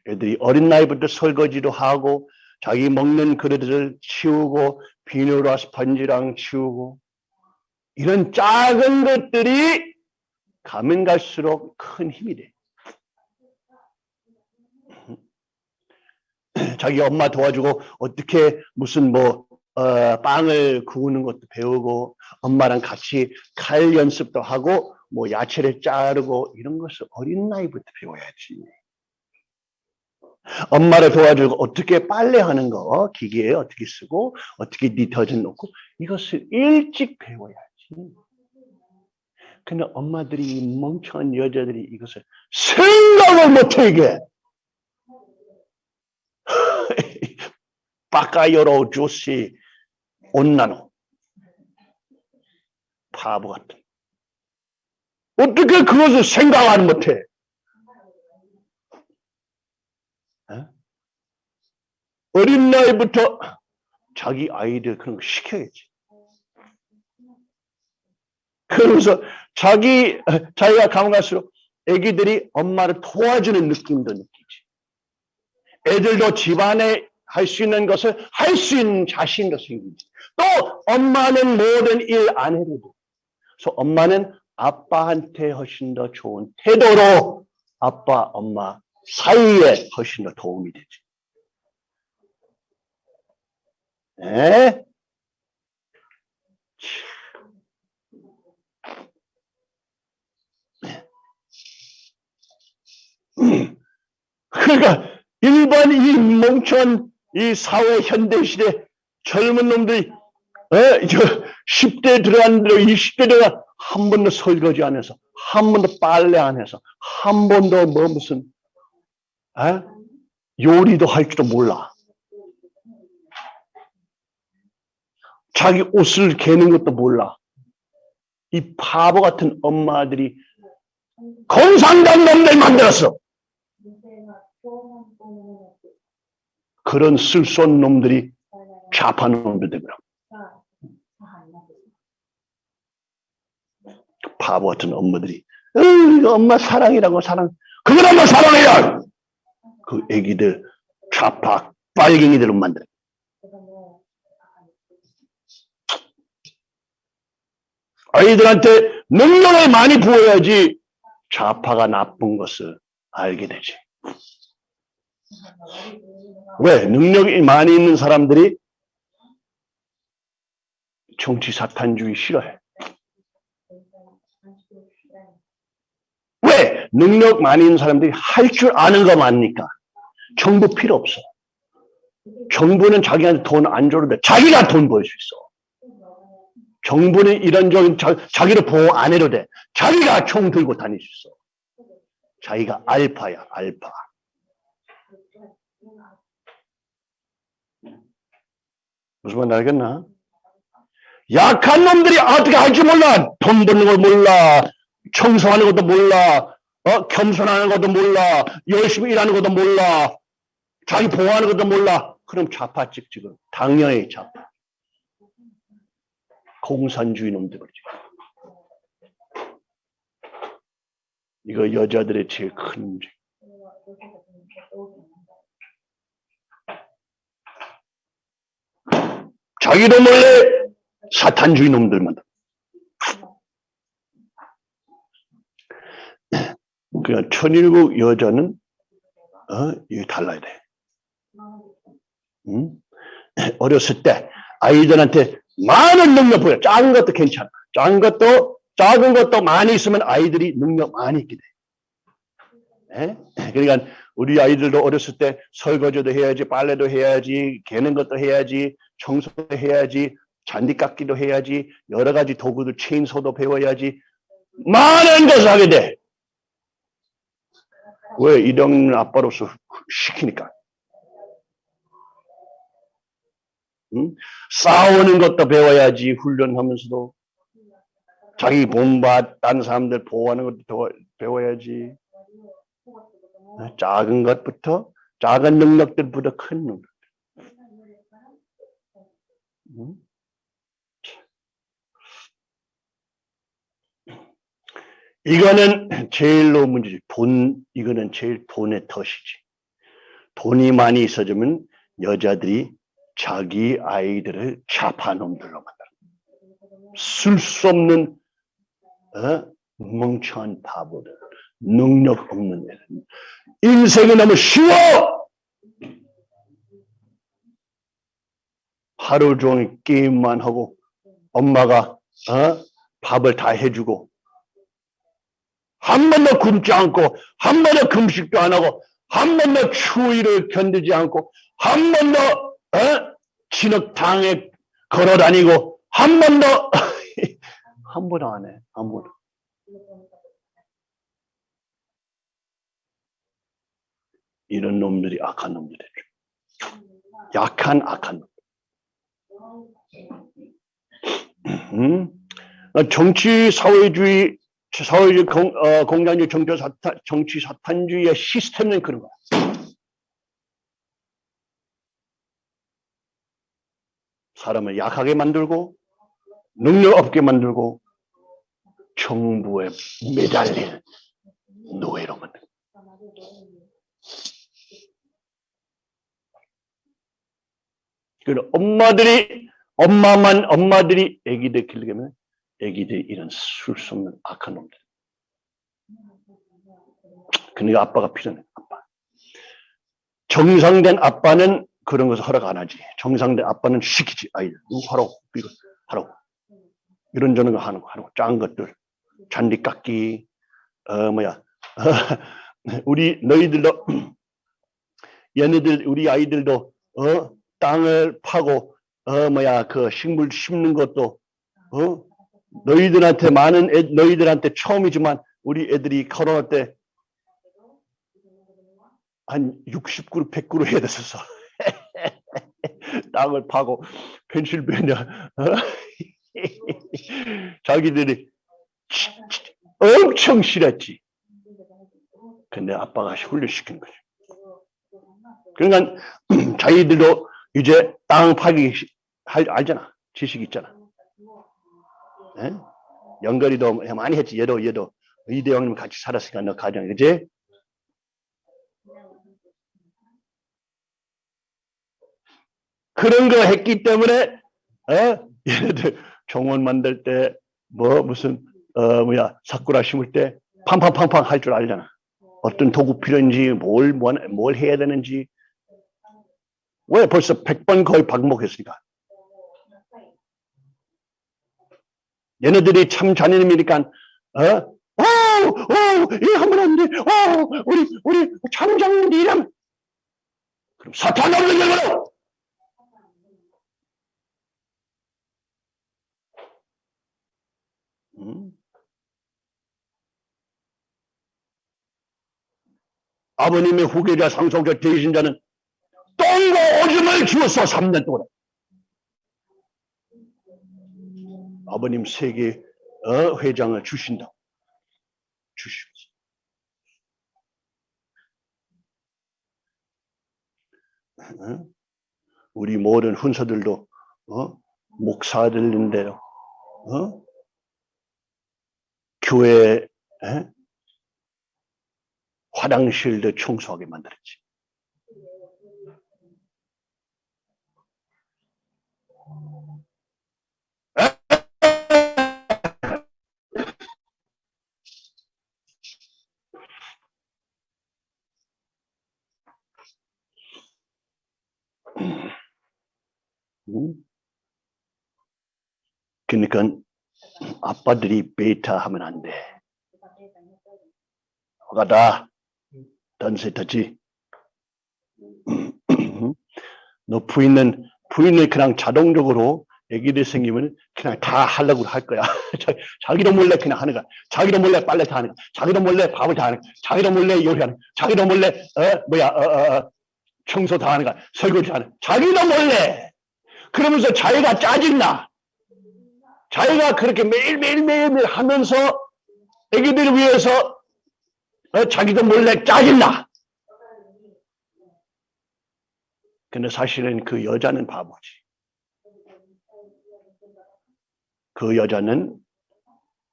애들이 어린 나이부터 설거지도 하고 자기 먹는 그릇을 치우고 비누로 스펀지랑 치우고 이런 작은 것들이 가면 갈수록 큰 힘이 돼. 자기 엄마 도와주고 어떻게 무슨 뭐 어, 빵을 구우는 것도 배우고 엄마랑 같이 칼 연습도 하고 뭐 야채를 자르고 이런 것을 어린 나이부터 배워야지. 엄마를 도와주고 어떻게 빨래하는 거 기계에 어떻게 쓰고 어떻게 디터전 넣고 이것을 일찍 배워야지. 근데 엄마들이 멍청한 여자들이 이것을 생각을 못해 이게. 빠까요로 조시 온나노 바보 같은 어떻게 그것을 생각을 못해 에? 어린 나이부터 자기 아이들 그런 거 시켜야지 그러면서 자기 자기가 가면 갈수록 애기들이 엄마를 도와주는 느낌도 느끼지 애들도 집안에 할 수 있는 것을 할 수 있는 자신도 생기지 또 엄마는 모든 일 안 해도 돼. 그래서 엄마는 아빠한테 훨씬 더 좋은 태도로 아빠, 엄마 사이에 훨씬 더 도움이 되지. 네? 그러니까 일반 이 멍청한 이 사회 현대 시대 젊은 놈들이 에? 저 10대 들어갔는데 20대 들어가 한 번도 설거지 안 해서 한 번도 빨래 안 해서 한 번도 뭐 무슨 에? 요리도 할 줄도 몰라. 자기 옷을 개는 것도 몰라. 이 바보 같은 엄마들이 공산당 놈들 만들었어. 그런 쓸데없는 놈들이 좌파 놈들 되더라. 바보 같은 엄마들이 엄마 사랑이라고 사랑 그걸 엄마 사랑해요 그 애기들 좌파 빨갱이들로 만들어 아이들한테 능력을 많이 부어야지 좌파가 나쁜 것을 알게 되지 왜? 능력이 많이 있는 사람들이 정치 사탄주의 싫어해. 왜? 능력 많이 있는 사람들이 할 줄 아는 거 많으니까. 정부 필요 없어. 정부는 자기한테 돈 안 줘도 돼. 자기가 돈 벌 수 있어. 정부는 이런저런 자, 자기를 보호 안 해도 돼. 자기가 총 들고 다닐 수 있어. 자기가 알파야, 알파. 무슨 말인지 알겠나? 약한 놈들이 어떻게 할줄 몰라. 돈 버는 걸 몰라. 청소하는 것도 몰라. 어? 겸손하는 것도 몰라. 열심히 일하는 것도 몰라. 자기 보호하는 것도 몰라. 그럼 좌파 찍찍은 당연히 좌파. 공산주의 놈들 그러지. 이거 여자들의 제일 큰 문제. 자기도 몰래 사탄주의 놈들만. 그러니까 천일국 여자는 어 이게 달라야 돼. 응? 어렸을 때 아이들한테 많은 능력 보여. 작은 것도 괜찮아. 작은 것도 작은 것도 많이 있으면 아이들이 능력 많이 있게 돼. 예? 그러니까 우리 아이들도 어렸을 때 설거지도 해야지, 빨래도 해야지, 개는 것도 해야지, 청소도 해야지, 잔디 깎기도 해야지, 여러 가지 도구들 체인소도 배워야지, 많은 것을 하게 돼. 왜? 이런 아빠로서 시키니까. 응? 싸우는 것도 배워야지, 훈련하면서도. 자기 본받, 다른 사람들 보호하는 것도 더 배워야지. 작은 것부터, 작은 능력들부터 큰 능력. 응? 이거는 제일로 문제지. 돈, 이거는 제일 돈의 덫이지. 돈이 많이 있어지면 여자들이 자기 아이들을 자파놈들로 만들어. 쓸 수 없는 어? 멍청한 바보들, 능력 없는 애들. 인생이 너무 쉬워! 하루 종일 게임만 하고 엄마가 어? 밥을 다 해주고 한 번도 굶지 않고 한 번도 금식도 안 하고 한 번도 추위를 견디지 않고 한 번도 어? 진흙탕에 걸어 다니고 한 번도 한 번도 안 해. 한 번도. 이런 놈들이 악한 놈들이죠. 약한 악한 놈. 음? 정치 사회주의 사회주의 공, 어, 공산주의 정치 사탄, 정치 사탄주의의 시스템은 그런 거야. 사람을 약하게 만들고 능력 없게 만들고 정부에 매달릴 노예로 만들고 그리고 엄마들이 엄마만 엄마들이 아기들 키우려면 아기들 이런 쓸수 없는 악한 놈들. 그러니까 아빠가 필요해. 아빠. 정상된 아빠는 그런 것을 허락 안 하지. 정상된 아빠는 시키지. 아이들 하라고 이거 하라고 이런 저런 거 하는 거거 작은 것들 잔디 깎기 어 뭐야 우리 너희들도 얘네들 우리 아이들도 어 땅을 파고 어 뭐야 그 식물 심는 것도 어 너희들한테 많은 애, 너희들한테 처음이지만 우리 애들이 코로나 때 한 60그루 100그루 해야 됐었어. 땅을 파고 펜실베니아 어? 자기들이 엄청 싫었지. 근데 아빠가 훈련시킨 거죠. 그러니까 자기들도 이제 땅 파기 할, 알잖아. 지식 있잖아. 네? 연결이도 많이 했지. 얘도 얘도 이대 형님 같이 살았으니까 너 가정 그지? 그런 거 했기 때문에 어? 얘네들 정원 만들 때 뭐 무슨 어 뭐야 사쿠라 심을 때 팡팡팡팡 할 줄 알잖아. 어떤 도구 필요한지 뭘, 뭘, 뭘 해야 되는지 왜 벌써 100번 거의 반복했으니까. 얘네들이 참 잔인이니까 어? 오, 오, 이거 하면 안 돼. 오, 우리 우리 참장님 이름. 그럼 사탄 없는 걸로. 음? 아버님의 후계자 상속자 되신 자는 똥과 오줌을 주었어 3년 동안. 아버님 세계 어, 회장을 주신다. 주시옵소서. 어? 우리 모든 훈서들도 어? 목사들인데요. 어? 교회 에? 화장실도 청소하게 만들었지. 그러니까 아빠들이 베타 하면 안 돼. 가다 던세터지. 너 부인은 부인은 그냥 자동적으로 애기들 생기면 그냥 다 하려고 할 거야. 자- 자기도 몰래 그냥 하는 거야. 자기도 몰래 빨래 다 하는 거야. 자기도 몰래 밥을 다 하는 거야. 자기도 몰래 요리하는 거야. 자기도 몰래 어 뭐야 어, 어, 어, 청소 다 하는 거야. 설거지 하는 거야. 자기도 몰래. 그러면서 자기가 짜증나. 자기가 그렇게 매일매일 매일매일 하면서 애기들을 위해서 어, 자기도 몰래 짜증나. 근데 사실은 그 여자는 바보지. 그 여자는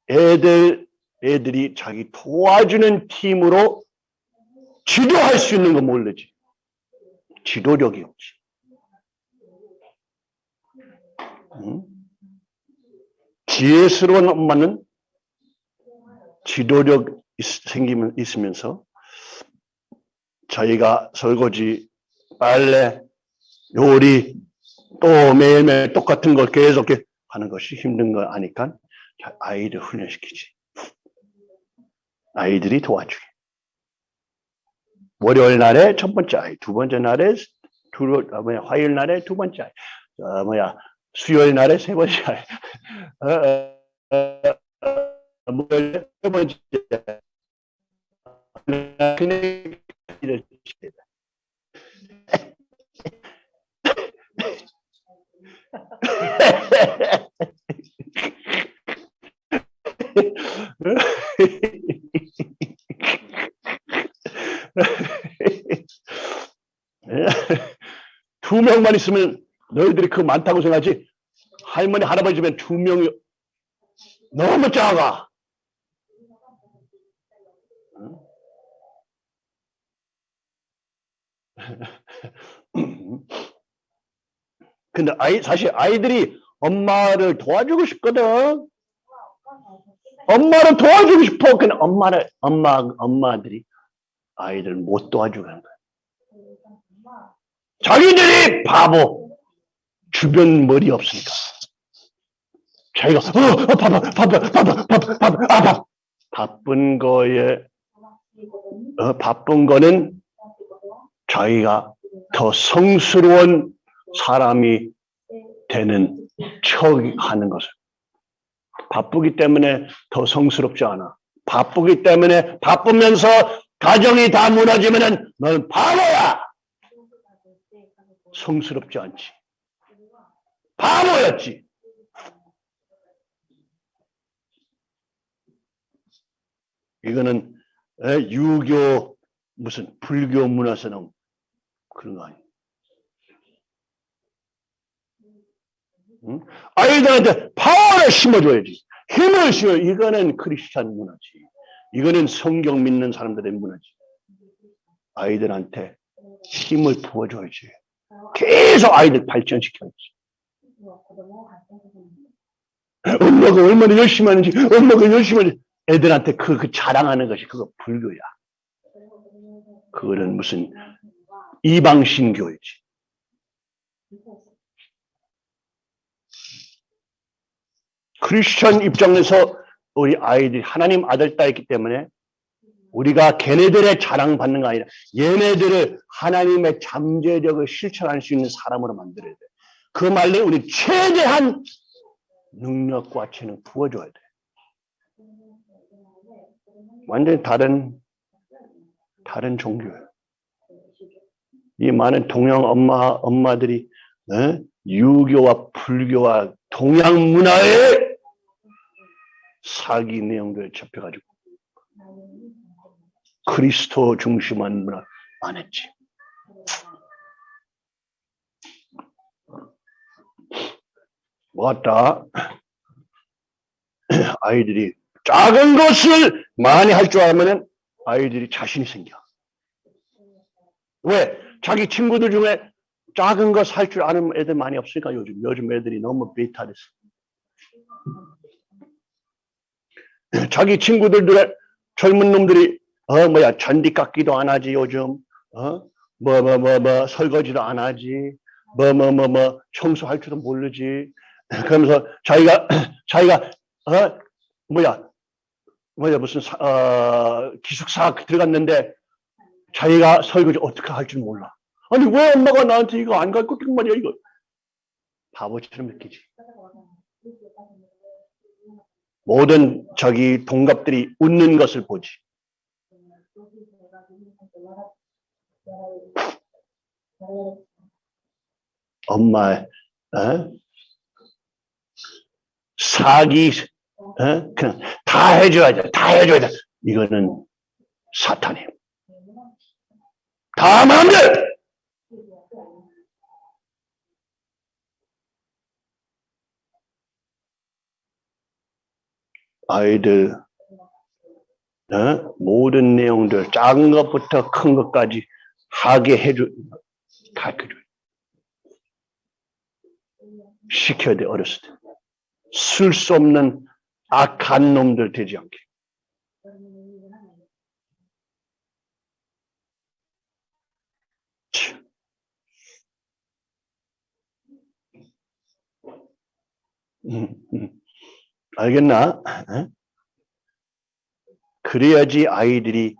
애들, 애들이 자기 도와주는 팀으로 지도할 수 있는 거 모르지. 지도력이 없지. 응? 지혜스러운 엄마는 지도력 있, 생기면 있으면서 자기가 설거지, 빨래, 요리 또 매일매일 똑같은 걸 계속 하는 것이 힘든 거 아니까 자, 아이들 훈련시키지. 아이들이 도와주게. 월요일 날에 첫 번째 아이, 두 번째 날에 두, 아, 뭐야, 화요일 날에 두 번째 아이, 어, 뭐야, 수요일 날에 세 아이, 어, 어, 어, 어, 목요일 세 번째. 이렇게 두 명만 있으면 너희들이 그 많다고 생각하지? 할머니 할아버지 집엔 두 명이 너무 작아. 근데 아이 사실 아이들이 엄마를 도와주고 싶거든. 엄마를 도와주고 싶어. 근데 엄마를 엄마 엄마들이 아이들 못 도와주는 거야. 자기들이 바보 주변 머리 없으니까. 자기가 어, 어 바빠 바빠 바빠 바빠 바빠 아, 바, 바쁜 거에 어, 바쁜 거는 자기가 더 성스러운 사람이 되는 척 하는 것을. 바쁘기 때문에 더 성스럽지 않아. 바쁘기 때문에 바쁘면서 가정이 다 무너지면 은 너는 바보야! 성스럽지 않지 바보였지 이거는 에, 유교 무슨 불교 문화에서 나온 그런 거 아니에요 응? 아이들한테 파워를 심어줘야지. 힘을 심어. 이거는 크리스찬 문화지. 이거는 성경 믿는 사람들의 문화지. 아이들한테 힘을 부어줘야지. 계속 아이들 발전시켜야지. 엄마가 얼마나 열심히 하는지, 엄마가 열심히 하는지. 애들한테 그, 그 자랑하는 것이 그거 불교야. 그거는 무슨 이방신교이지. 크리스천 입장에서 우리 아이들이 하나님 아들 딸이기 때문에 우리가 걔네들의 자랑받는 거 아니라 얘네들을 하나님의 잠재력을 실천할 수 있는 사람으로 만들어야 돼. 그 말로 우리 최대한 능력과 재능 부어줘야 돼. 완전히 다른 다른 종교예요. 이 많은 동양 엄마 엄마들이 어? 유교와 불교와 동양 문화에 사기 내용들 접해가지고 그리스도 중심한 문화 안 했지. 왔다. 아이들이 작은 것을 많이 할 줄 알면은 아이들이 자신이 생겨. 왜? 자기 친구들 중에 작은 거 살 줄 아는 애들 많이 없으니까 요즘 요즘 애들이 너무 됐어. 자기 친구들 젊은 놈들이 어 뭐야 잔디 깎기도 안 하지 요즘 어 뭐 뭐 뭐뭐 설거지도 안 하지 뭐 뭐 뭐뭐 청소할 줄도 모르지 그러면서 자기가 자기가 어 뭐야? 뭐야? 무슨 사, 어, 기숙사 들어갔는데 자기가 설거지 어떻게 할 줄 몰라. 아니 왜 엄마가 나한테 이거 안 가르쳐 준 말이야 이거? 바보처럼 느끼지. 모든 저기 동갑들이 웃는 것을 보지. 엄마 어? 사기 어? 그냥 다 해줘야 돼. 다 해줘야 돼. 이거는 사탄이에요. 다 마음대로. 아이들 어? 모든 내용들 작은 것부터 큰 것까지 하게 해줘 가르쳐줘 시켜야 돼 어렸을 때 쓸 수 없는 악한 놈들 되지 않게 참. 음, 음. 알겠나? 어? 그래야지 아이들이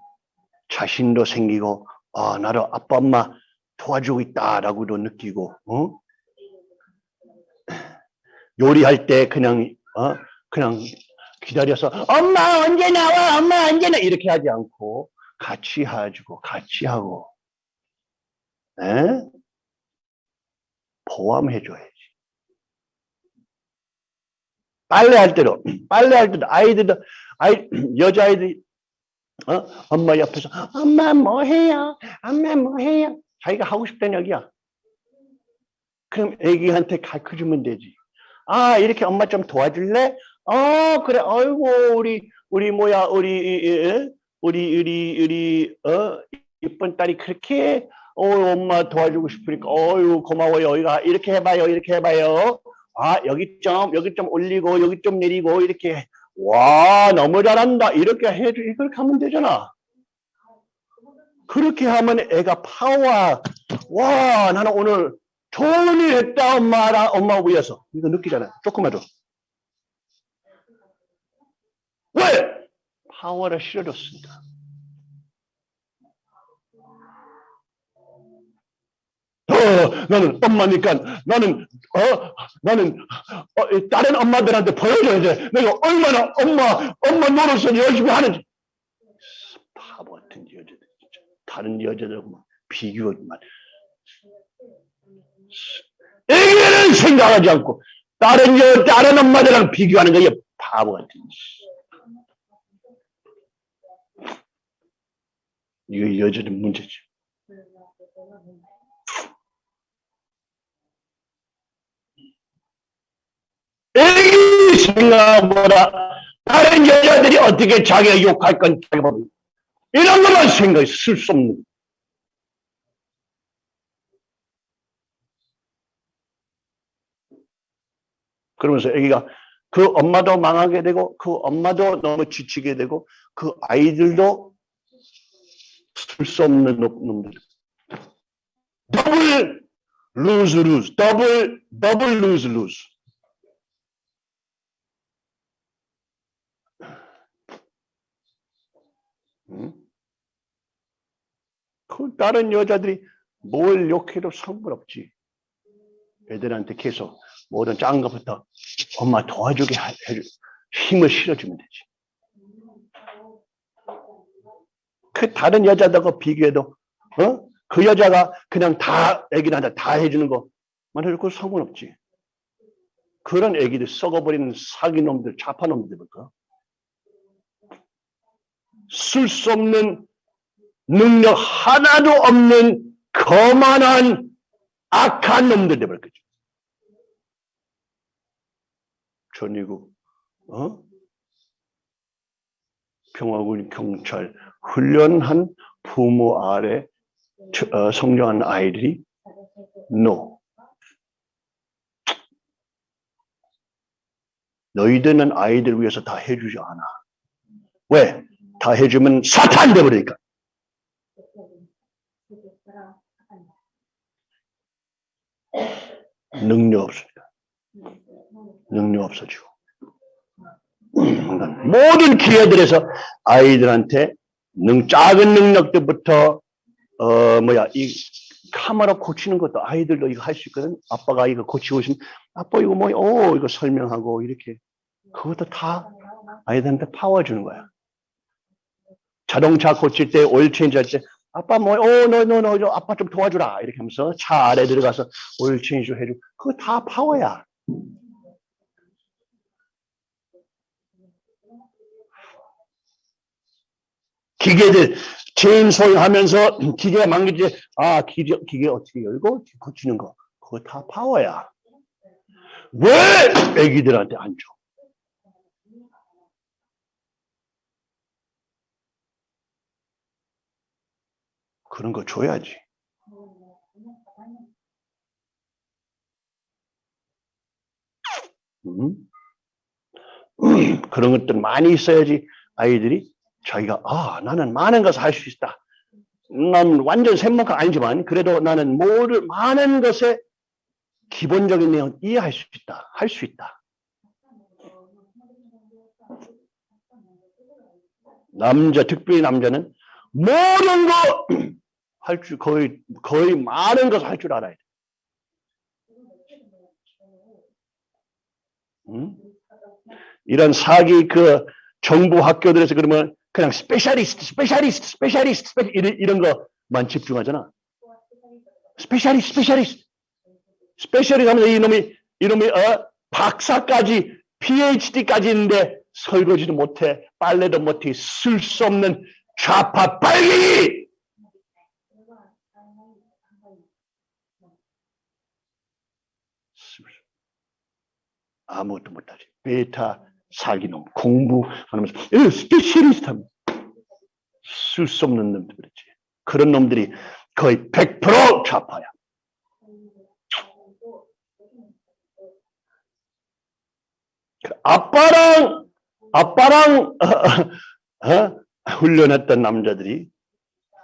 자신도 생기고 아 나도 아빠 엄마 도와주고 있다라고도 느끼고 어? 요리할 때 그냥 어? 그냥 기다려서 엄마 언제 나와? 엄마 언제 나? 이렇게 하지 않고 같이 해주고 같이 하고 에? 포함해줘야지. 빨래할 때도 빨래할 때도 아이들도 아이 여자아이들이 어? 엄마 옆에서 엄마 뭐 해요? 엄마 뭐 해요? 자기가 하고 싶다는 얘기야. 그럼 애기한테 가르쳐 주면 되지 아 이렇게 엄마 좀 도와줄래? 어 그래. 아이고 우리 우리 뭐야 우리 우리 우리 우리 어 이쁜 딸이 그렇게 어 엄마 도와주고 싶으니까 어유 고마워요. 여기가 이렇게 해봐요 이렇게 해봐요. 아 여기 좀 여기 좀 올리고 여기 좀 내리고 이렇게. 와 너무 잘한다. 이렇게 해주 이렇게 하면 되잖아. 그렇게 하면 애가 파워. 와 나는 오늘 좋은 일 했다 엄마랑 엄마 위해서. 이거 느끼잖아. 조금만도. 왜? 파워를 실어줬으니까 어, 나는 엄마니까 나는 어 나는 어, 다른 엄마들한테 보여줘야 돼. 내가 얼마나 엄마 엄마 노릇을 열심히 하는지. 바보 같은 여자들 진짜. 다른 여자들하고 비교만 애기는 생각하지 않고 다른 여 다른 엄마들랑 비교하는 거야 바보 같은. 이거 여자들 문제지. 애기 생각보다 다른 여자들이 어떻게 자기가 욕할 건 자기가 모르고 이런 것만 생각이 쓸수 없는 그러면서 애기가 그 엄마도 망하게 되고 그 엄마도 너무 지치게 되고 그 아이들도 쓸 수 없는 놈들. 더블 lose lose double double lose 그 다른 여자들이 뭘 욕해도 상관없지. 애들한테 계속 모든 작은 것부터 엄마 도와주게 해줄 힘을 실어주면 되지. 그 다른 여자들과 비교해도 어? 그 여자가 그냥 다 애기한테 다 해주는 거만 그 상관없지. 그런 애기들 썩어버리는 사기놈들, 자파놈들일까? 쓸 수 없는 능력 하나도 없는 거만한 악한 놈들 되버릴 거죠. 전이고, 어? 평화군, 경찰, 훈련한 부모 아래 저- 어, 성장한 아이들이 no. 너희들은 아이들 위해서 다 해주지 않아. 왜? 다 해주면 사탄 되버리니까. 능력 없으니까. 능력 없어지고. 모든 기회들에서 아이들한테 능, 작은 능력들부터, 어, 뭐야, 이 카메라 고치는 것도 아이들도 이거 할 수 있거든. 아빠가 이거 고치고 있으면, 아빠 이거 뭐, 오, 이거 설명하고, 이렇게. 그것도 다 아이들한테 파워 주는 거야. 자동차 고칠 때, oil change 할 때, 아빠 뭐, 어, 너, 너, 너, 너, 아빠 좀 도와주라. 이렇게 하면서 차 아래 들어가서 oil change 해주고. 그거 다 파워야. 기계들, chainsawing 하면서 기계가 망가지, 아, 기계, 기계 어떻게 열고 고치는 거. 그거 다 파워야. 왜 애기들한테 안 줘? 그런 거 줘야지. 음? 그런 것들 많이 있어야지 아이들이 자기가 아 나는 많은 것을 할 수 있다. 난 완전 샘목가 아니지만 그래도 나는 모든 많은 것에 기본적인 내용 이해할 수 있다. 할 수 있다. 남자 특별히 남자는 모든 거 할 줄 거의 거의 많은 것을 할 줄 알아야 돼. 음? 이런 사기 그 정부 학교들에서 그러면 그냥 specialist, specialist, specialist, spe 이런, 이런 거만 집중하잖아. specialist, specialist. specialist 하면서 이놈이, 이놈이, 어, 박사까지, PhD까지 있는데 설거지도 못해, 빨래도 못해, 쓸 수 없는 좌파 빨갱이! 아무것도 못하지. 베타 사기 놈, 공부하면서 에, specialist 하면 쓸수 없는 놈들 그렇지. 그런 놈들이 거의 100% 좌파야. 아빠랑 아빠랑 어, 어, 훈련했던 남자들이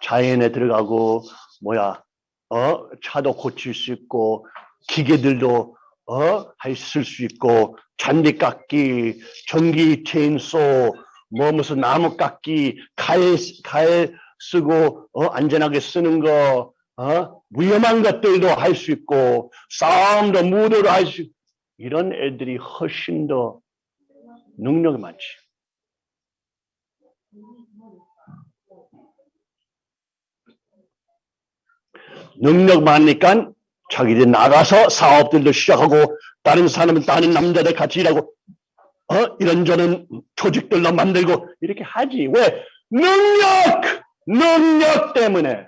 자연에 들어가고 뭐야 어 차도 고칠 수 있고 기계들도 어할쓸 수 있고 잔디 깎기 전기 체인소 뭐 무슨 나무 깎기 칼칼 쓰고 어 안전하게 쓰는 거 어? 위험한 것들도 할 수 있고 싸움도 무도도 할수 이런 애들이 훨씬 더 능력이 많지. 능력 많으니까 자기들 나가서 사업들도 시작하고 다른 사람은 다른 남자들 같이 일하고 어? 이런저런 조직들도 만들고 이렇게 하지. 왜? 능력! 능력 때문에.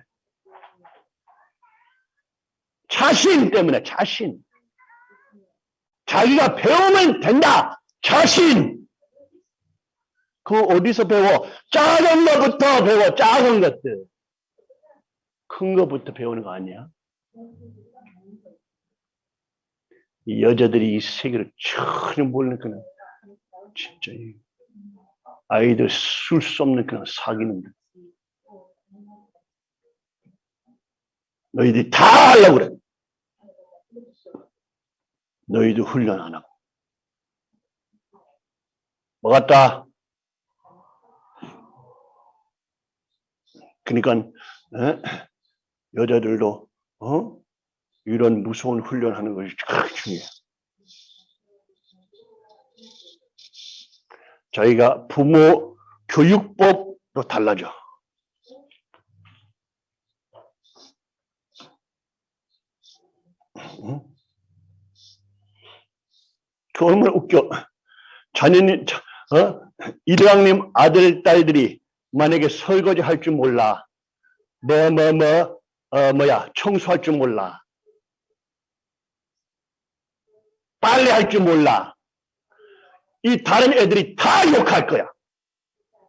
자신 때문에 자신. 자기가 배우면 된다. 자신. 그 어디서 배워? 작은 것부터 배워. 작은 것들. 큰 것부터 배우는 거 아니야 이 여자들이 이 세계를 전혀 모르는 그런 진짜 이 아이들 쓸 수 없는 그런 사기놈들 너희들이 다 하려고 그래 너희도 훈련 안 하고 뭐 같다 그러니까 에? 여자들도 어? 이런 무서운 훈련하는 것이 참 중요해요. 저희가 부모 교육법도 달라져. 응? 그 얼마나 웃겨. 자녀님, 어? 이대왕님 아들, 딸들이 만약에 설거지 할 줄 몰라. 뭐, 뭐, 뭐, 어, 뭐야, 청소할 줄 몰라. 빨래 할 줄 몰라. 이 다른 애들이 다 욕할 거야.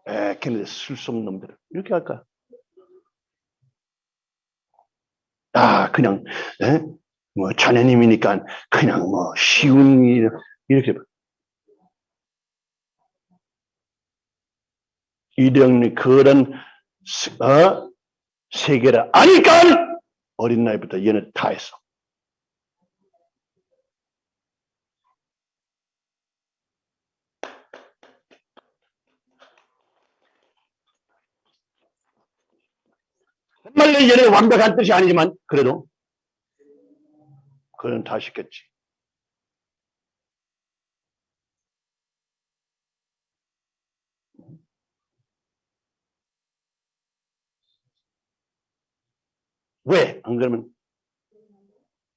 에, 걔네 술수없는 놈들. 이렇게 할까? 아, 그냥, 에? 뭐, 자네님이니까 그냥 뭐, 쉬운 일, 이렇게. 이대영이 그런, 어? 세계를 아니까 어린 나이부터 얘는 다 했어. 정말로 얘는 완벽한 뜻이 아니지만 그래도 그는 다 시켰지. 왜? 안 그러면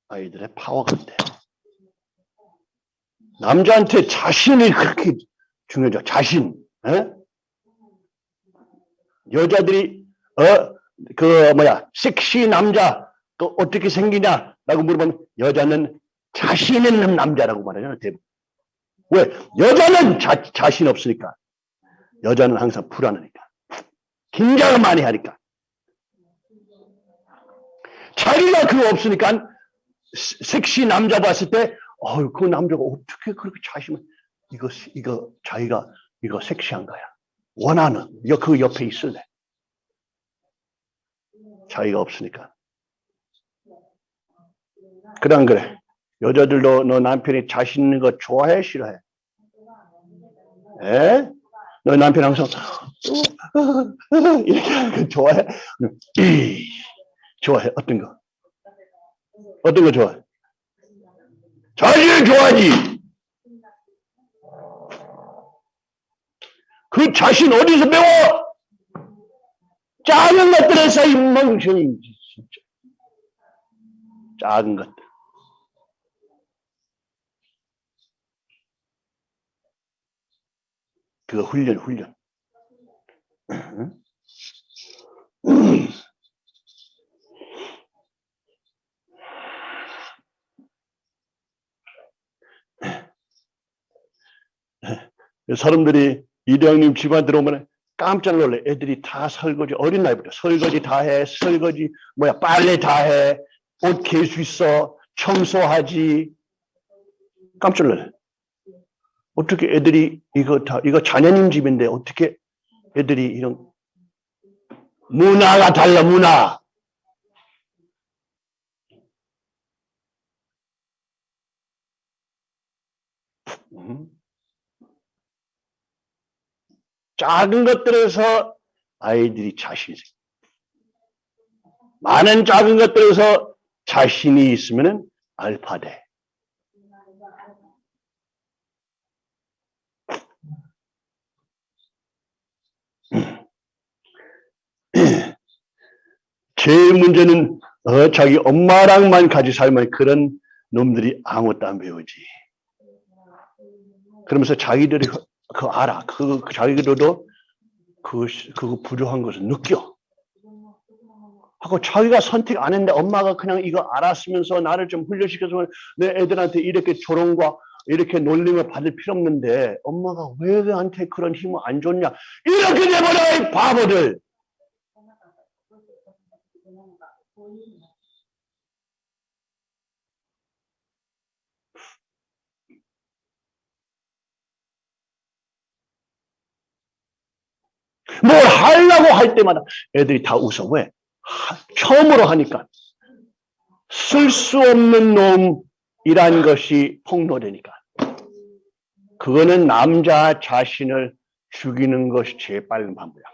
아이들의 파워가 안 돼. 남자한테 자신이 그렇게 중요하죠. 자신. 에? 여자들이 어 그 뭐야 섹시 남자 그 어떻게 생기냐라고 물어보면 여자는 자신 있는 남자라고 말하잖아요. 대부분. 왜? 여자는 자, 자신 없으니까. 여자는 항상 불안하니까. 긴장을 많이 하니까. 자기가 그거 없으니까 섹시 남자 봤을 때, 어유 그 남자가 어떻게 그렇게 자신을 이거 이거 자기가 이거 섹시한 거야. 원하는 이거 그 옆에 있을래. 자기가 없으니까. 안 그래? 여자들도 너 남편이 자신 있는 거 좋아해 싫어해? 에? 너 남편 항상 이렇게 하는 거 좋아해? 이 좋아해 어떤 거? 어떤 거 좋아해? 자신을 좋아하지. 그 자신 어디서 배워? 작은 것들에서 이 멍청이 진짜 작은 것들. 그거 훈련, 훈련. 사람들이 이대왕님 집안 들어오면 깜짝 놀래. 애들이 다 설거지, 어린 나이부터 설거지 다 해, 설거지, 뭐야, 빨래 다 해, 옷 개수 있어, 청소하지. 깜짝 놀래. 어떻게 애들이 이거 다, 이거 자녀님 집인데 어떻게 애들이 이런 문화가 달라, 문화. 음? 작은 것들에서 아이들이 자신이 생 많은 작은 것들에서 자신이 있으면 알파 돼. 제일 문제는 어, 자기 엄마랑만 같이 살면 그런 놈들이 아무것도 안 배우지. 그러면서 자기들이 그 알아. 그, 그 자기들도 그, 그거 부족한 것을 느껴. 하고 자기가 선택 안 했는데 엄마가 그냥 이거 알았으면서 나를 좀 훈련시켜서 내 애들한테 이렇게 조롱과 이렇게 놀림을 받을 필요 없는데 엄마가 왜 나한테 그런 힘을 안 줬냐 이렇게 돼버려 이 바보들 뭘 하려고 할 때마다 애들이 다 웃어. 왜? 하, 처음으로 하니까. 쓸 수 없는 놈이란 것이 폭로되니까. 그거는 남자 자신을 죽이는 것이 제일 빠른 방법이야.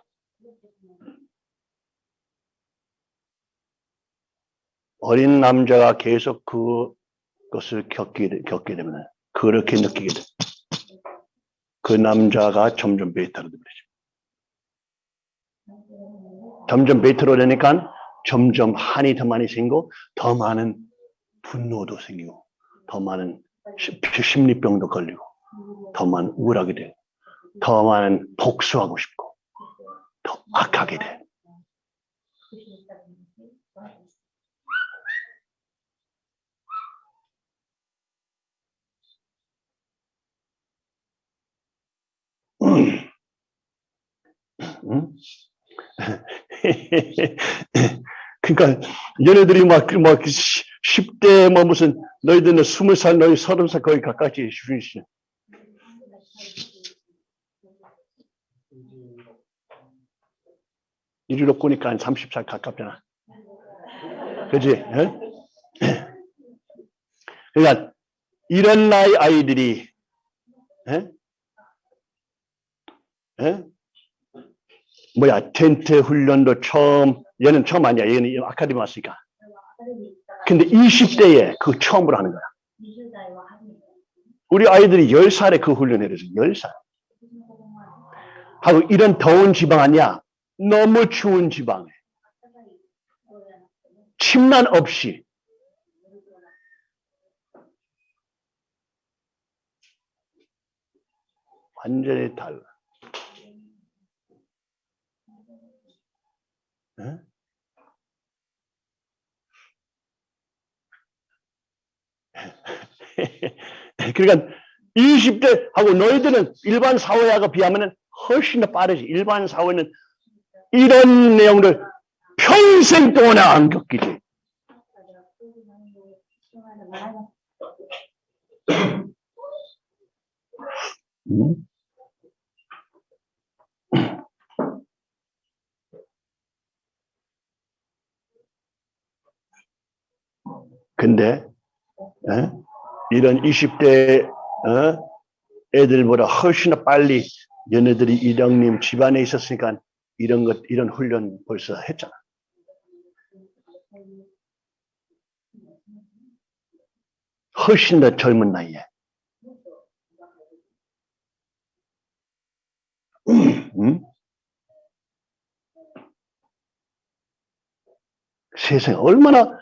어린 남자가 계속 그것을 겪게, 겪게 되면 그렇게 느끼게 돼. 그 남자가 점점 베이타로 되버리죠. 점점 베이트로 되니까 점점 한이 더 많이 생기고 더 많은 분노도 생기고 더 많은 심리병도 걸리고 더 많은 우울하게 되고 더 많은 복수하고 싶고 더 악하게 돼. 응? 그러니까 얘네들이 막, 그막 10대 뭐 무슨 너희들은 20살 너희 30살 거의 가까이 주시 이리로 꾸니까 한 30살 가깝잖아. 그지? 예? 그러니까 이런 나이 아이들이 예? 예? 뭐야 텐트 훈련도 처음 얘는 처음 아니야. 얘는 아카데미 왔으니까. 근데 20대에 그 처음으로 하는 거야. 우리 아이들이 10살에 그 훈련을 해서 10살. 하고 이런 더운 지방 아니야. 너무 추운 지방에. 침난 없이. 완전히 달라. 그러니까 20대하고 너희들은 일반 사회하고 비하면 훨씬 더 빠르지. 일반 사회는 이런 내용을 평생 동안 안 겪이지. 근데 어? 이런 20대 어? 애들보다 훨씬 더 빨리 얘네들이 이령님 집안에 있었으니까 이런 것 이런 훈련 벌써 했잖아. 훨씬 더 젊은 나이에. 음? 세상에 얼마나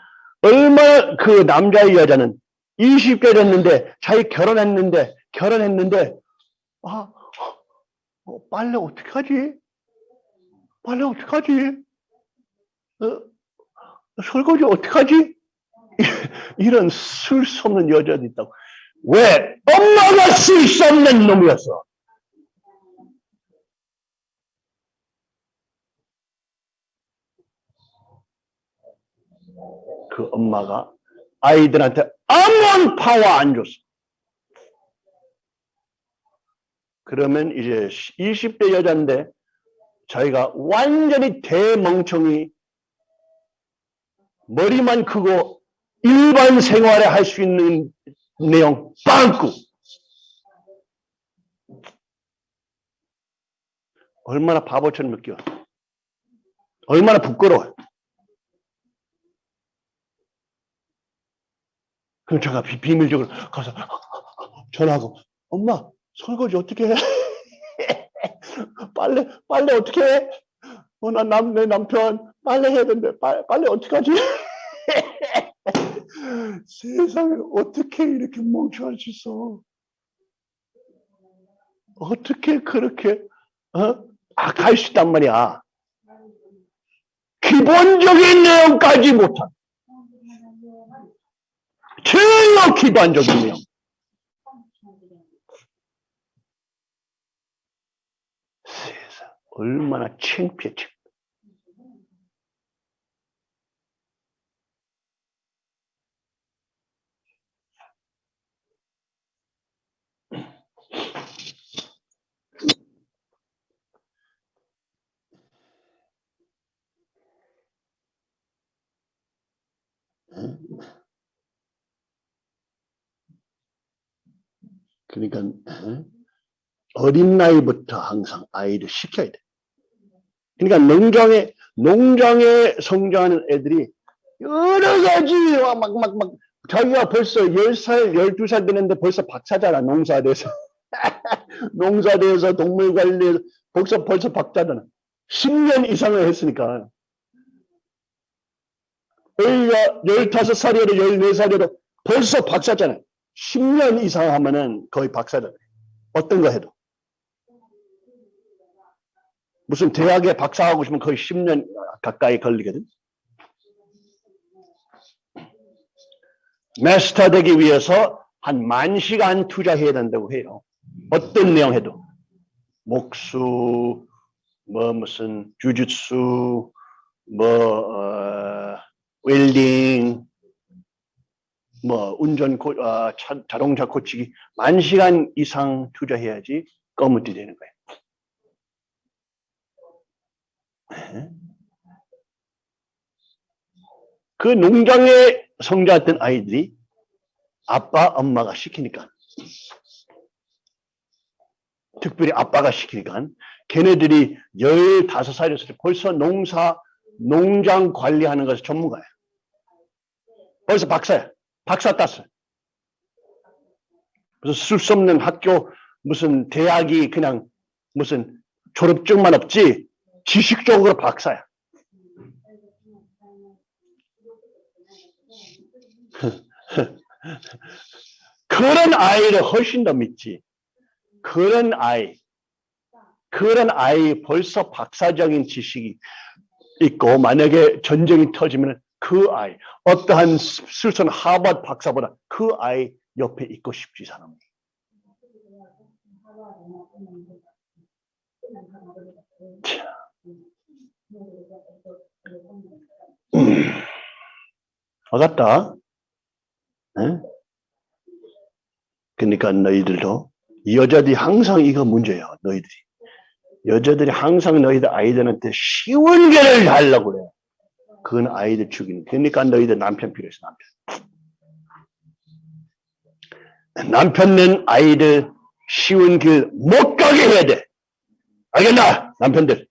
얼마나 그 남자의 여자는 20대 됐는데 자기 결혼했는데 결혼했는데 아 어, 빨래 어떻게 하지? 빨래 어떻게 하지? 어, 설거지 어떻게 하지? 이런 쓸 수 없는 여자도 있다고. 왜? 엄마가 쓸 수 없는 놈이었어. 그 엄마가 아이들한테 아무런 파워 안 줬어. 그러면 이제 20대 여자인데 자기가 완전히 대멍청이 머리만 크고 일반 생활에 할 수 있는 내용 빵꾸. 얼마나 바보처럼 느껴. 얼마나 부끄러워 그럼 제가 비밀적으로 가서 전화하고 엄마 설거지 어떻게 해? 빨래 빨래 어떻게 해? 어나남내 남편 빨래 해야 되는데 빨, 빨래 어떻게 하지? 세상에 어떻게 이렇게 멍청할 수 있어? 어떻게 그렇게 어? 아, 악할 수 있단 말이야. 기본적인 내용까지 못한 실로 기도한 적이네요. 세상 얼마나 창피해 창피 그러니까 어? 어린 나이부터 항상 아이를 시켜야 돼. 그러니까 농장에 농장에 성장하는 애들이 여러 가지 막막 막 자기가 벌써 10살, 12살 되는데 벌써 박사잖아, 농사대에서. 농사대에서 동물관리에서 벌써 벌써 박사잖아. 10년 이상을 했으니까. 애가 15살이어도 14살이어도 벌써 박사잖아. 10년 이상 하면은 거의 박사잖아. 어떤 거 해도. 무슨 대학에 박사하고 싶으면 거의 10년 가까이 걸리거든. 마스터 되기 위해서 한 만 시간 투자해야 된다고 해요. 어떤 내용 해도. 목수, 뭐 무슨 주짓수, 뭐 어, 웰딩, 뭐 운전 고, 아, 차- 자동차 고치기 만 시간 이상 투자해야지 검은띠 되는 거예요. 네. 그 농장에 성장했던 아이들이 아빠, 엄마가 시키니까 특별히 아빠가 시키니까 걔네들이 15살이었을 때 벌써 농사, 농장 관리하는 것에 전문가야. 벌써 박사야. 박사 땄어요. 그래서 쓸수 없는 학교, 무슨 대학이 그냥 무슨 졸업증만 없지 지식적으로 박사야. 그런 아이를 훨씬 더 믿지. 그런 아이, 그런 아이 벌써 박사적인 지식이 있고 만약에 전쟁이 터지면 그 아이, 어떠한 슬선 하버드 박사보다 그 아이 옆에 있고 싶지 사람이. 와갔다. 응? 그러니까 너희들도 여자들이 항상 이거 문제야. 너희들이 여자들이 항상 너희들 아이들한테 쉬운 길을 달라고 그래. 그건 아이들 죽이는. 그러니까 너희들 남편 필요해서 남편. 남편은 아이들 쉬운 길 못 가게 해야 돼. 알겠나? 남편들.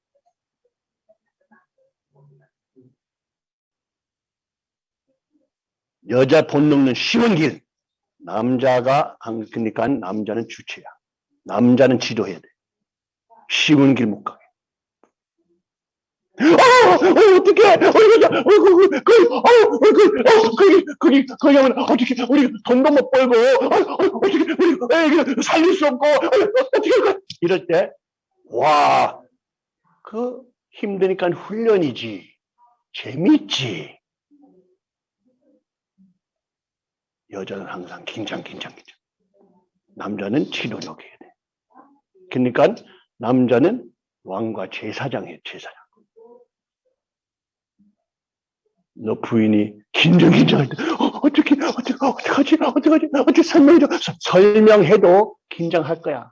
여자 돈 넣는 쉬운 길. 남자가, 한- 그러니까 남자는 주체야. 남자는 지도해야 돼. 쉬운 길 못 가게. 어, 어, 어떡해! 어, 이거, 어, 그, 그, 그, 어, 어, 그, 어, 거기, 거기, 거기 하면 어떻게, 우리 돈도 못 벌고, 어, 어, 어떻게, 우리, 에, 이거 살릴 수 없고, 어, 어떻게 할까? 이럴 때, 와, 그, 힘드니까 훈련이지. 재밌지. 여자는 항상 긴장, 긴장, 긴장. 남자는 치료력 해야 돼. 그러니까 남자는 왕과 제사장이에요, 제사장. 너 부인이 긴장, 긴장할 때, 어, 어떻게, 어떻게, 어떡하지, 어떡하지, 어떻게 설명해줘. 서- 설명해도 긴장할 거야.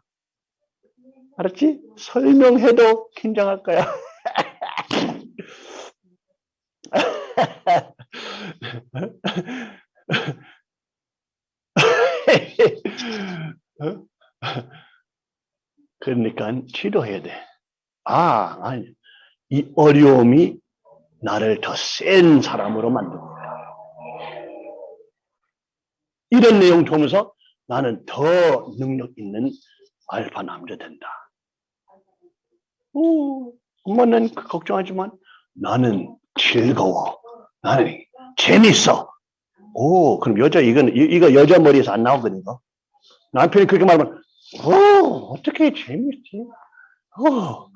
알았지? 설명해도 긴장할 거야. 어? 그러니까 치료해야 돼. 아, 아니, 이 어려움이 나를 더 센 사람으로 만듭니다. 이런 내용 보면서 나는 더 능력 있는 알파 남자 된다. 오, 엄마는 그 걱정하지만 나는 즐거워. 나는 재밌어. 오, 그럼 여자, 이건, 이- 이거 여자 머리에서 안 나오거든, 이거. 남편이 그렇게 말하면, 오, 어떻게 재밌지? 오.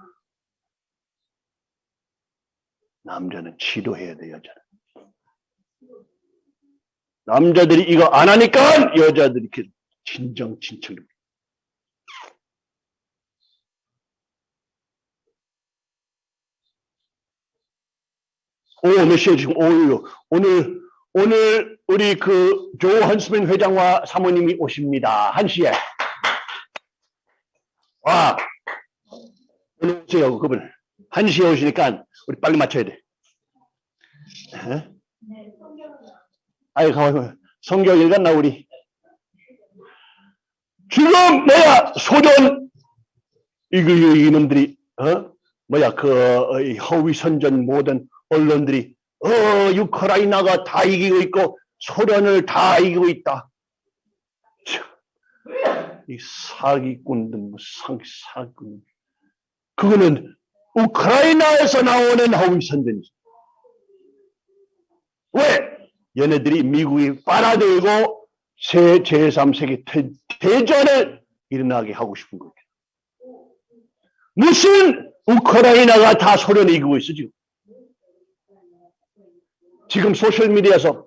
남자는 치료해야 돼, 여자는. 남자들이 이거 안 하니까 여자들이 이렇게 진정 진철. 오, 지금 오유. 오늘, 오늘 우리 그 조한스민 회장과 사모님이 오십니다. 한 시에. 와. 오늘 오세요, 그분. 한 시에 오시니까 우리 빨리 맞춰야 돼. 에? 아이, 가만 성경 읽었나, 우리? 지금, 뭐야, 소련, 이거, 이놈들이, 어? 뭐야, 그, 어, 이 허위 선전 모든 언론들이, 어, 우크라이나가 다 이기고 있고, 소련을 다 이기고 있다. 참, 이 사기꾼들, 뭐, 상, 사기꾼. 그거는 우크라이나에서 나오는 허위 선전이지. 왜? 얘네들이 미국이 빨아들고 세, 제3세계 대, 대전을 일어나게 하고 싶은 거예요. 무슨 우크라이나가 다 소련을 이기고 있어, 지금. 지금 소셜미디어에서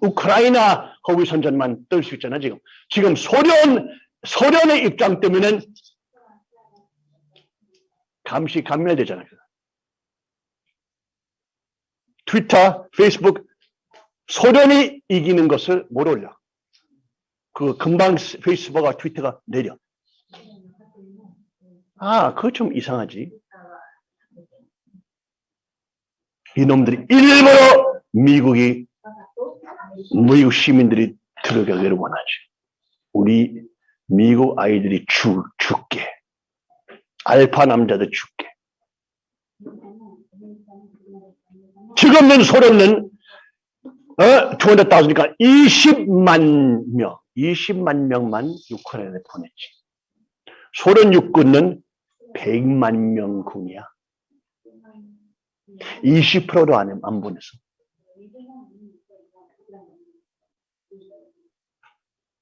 우크라이나 허위 선전만 뜰 수 있잖아, 지금. 지금 소련, 소련의 입장 때문에 감시 감멸되잖아요. 트위터, 페이스북 소련이 이기는 것을 못 올려. 그 금방 페이스북과 트위터가 내려. 아, 그거 좀 이상하지. 이놈들이 일부러 미국이 미국 시민들이 들어가기를 원하지. 우리 미국 아이들이 죽, 죽게. 알파 남자도 죽게. 지금은 소련은 어, 200,000이니까 20만 명, 20만 명만 우크라이나에 보냈지. 소련 육군은 100만 명 군이야. 20%도 안, 안 보냈어.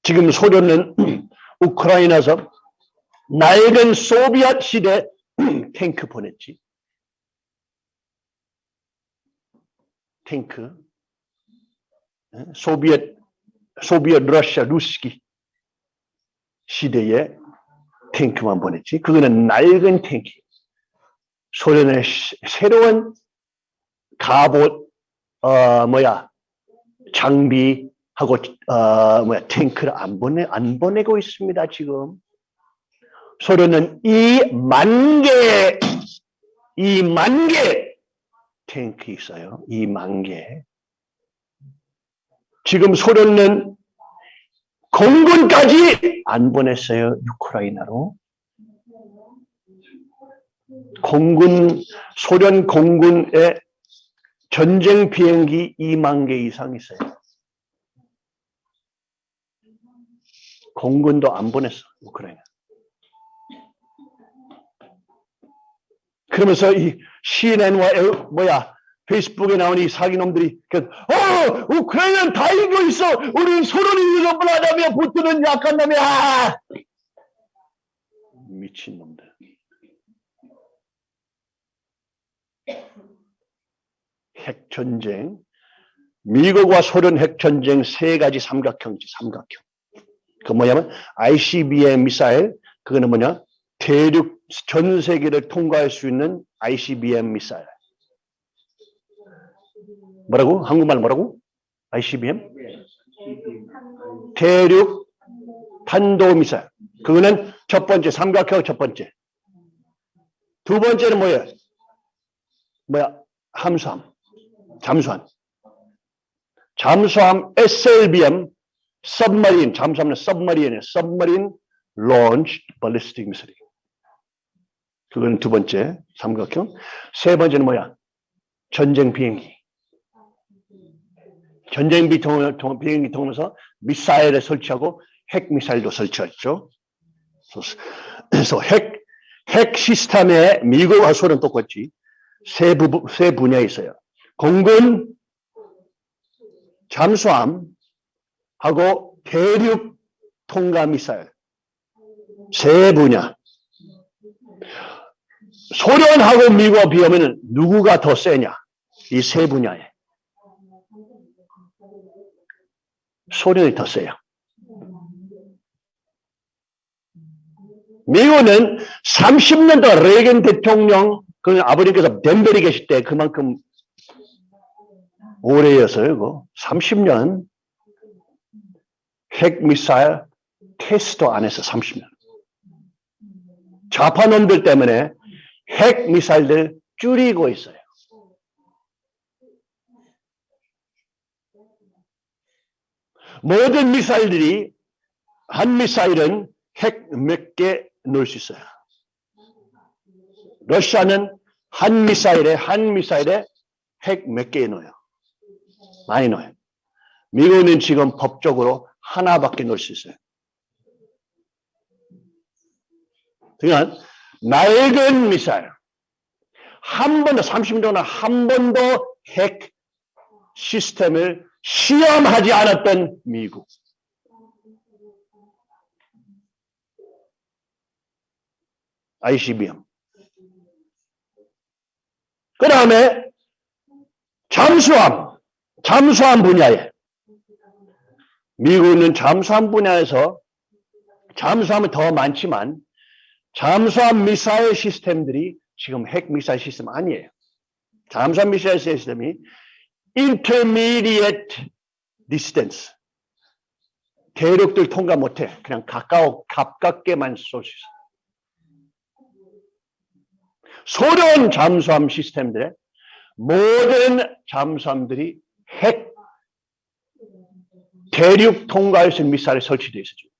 지금 소련은 우크라이나에서 낡은 소비에트 시대 탱크 보냈지. 탱크. 예? 소비에트, 소비에트 러시아 루스키 시대에 탱크만 보냈지. 그거는 낡은 탱크. 소련의 시- 새로운 갑옷, 어, 뭐야, 장비하고, 어, 뭐야, 탱크를 안 보내, 안 보내고 있습니다, 지금. 소련은 이 만 개, 이만 개 탱크 있어요. 이 만 개. 지금 소련은 공군까지 안 보냈어요. 우크라이나로. 공군, 소련 공군의 전쟁 비행기 2만 개 이상 있어요. 공군도 안 보냈어, 우크라이나. 그러면서 이 CNN과 에- 뭐야 페이스북에 나온 이 사기놈들이 그, 어 우크라이나는 다 이기고 있어. 우리는 소련이 이겨보라다며 붙드는 약한 놈이야. 아! 미친놈들. 핵전쟁. 미국과 소련 핵전쟁 세 가지 삼각형이지 삼각형. 그 뭐냐면 ICBM 미사일 그거는 뭐냐 대륙 전 세계를 통과할 수 있는 ICBM 미사일. 뭐라고? 한국말 뭐라고? ICBM? 대륙 탄도 미사일. 그거는 첫 번째 삼각형 첫 번째. 두 번째는 뭐예요? 뭐야? 함수함. 잠수함. 잠수함 SLBM submarine 잠수함은 submarine이에요. submarine launched ballistic missile. 그건 두 번째 삼각형. 세 번째는 뭐야? 전쟁 비행기. 전쟁 비행기 통해서 미사일을 설치하고 핵 미사일도 설치했죠. 그래서 핵, 핵 시스템에 미국과 소련 똑같이 세, 부, 세 분야 있어요. 공군, 잠수함, 하고 대륙 통과 미사일. 세 분야. 소련하고 미국과 비하면 누구가 더 세냐? 이 세 분야에. 소련이 더 세요. 미국은 30년 동안 레이건 대통령, 그 아버님께서 덴벨이 계실 때 그만큼 오래였어요. 그거. 30년 핵미사일 테스트 안 했어. 30년. 좌파놈들 때문에 핵 미사일들 줄이고 있어요. 모든 미사일들이 한 미사일은 핵 몇 개 넣을 수 있어요. 러시아는 한 미사일에 한 미사일에 핵 몇 개 넣어요. 많이 넣어요. 미국은 지금 법적으로 하나밖에 넣을 수 있어요. 그러니까 낡은 미사일 한 번도 30년 동안 한 번도 핵 시스템을 시험하지 않았던 미국. ICBM. 그 다음에 잠수함, 잠수함 분야에 미국은 잠수함 분야에서 잠수함은 더 많지만 잠수함 미사일 시스템들이 지금 핵 미사일 시스템 아니에요. 잠수함 미사일 시스템이 intermediate distance 대륙들 통과 못해 그냥 가까워 가깝게만 쏠 수 있어. 소련 잠수함 시스템들의 모든 잠수함들이 핵 대륙 통과할 수 있는 미사일이 설치되어 있어요.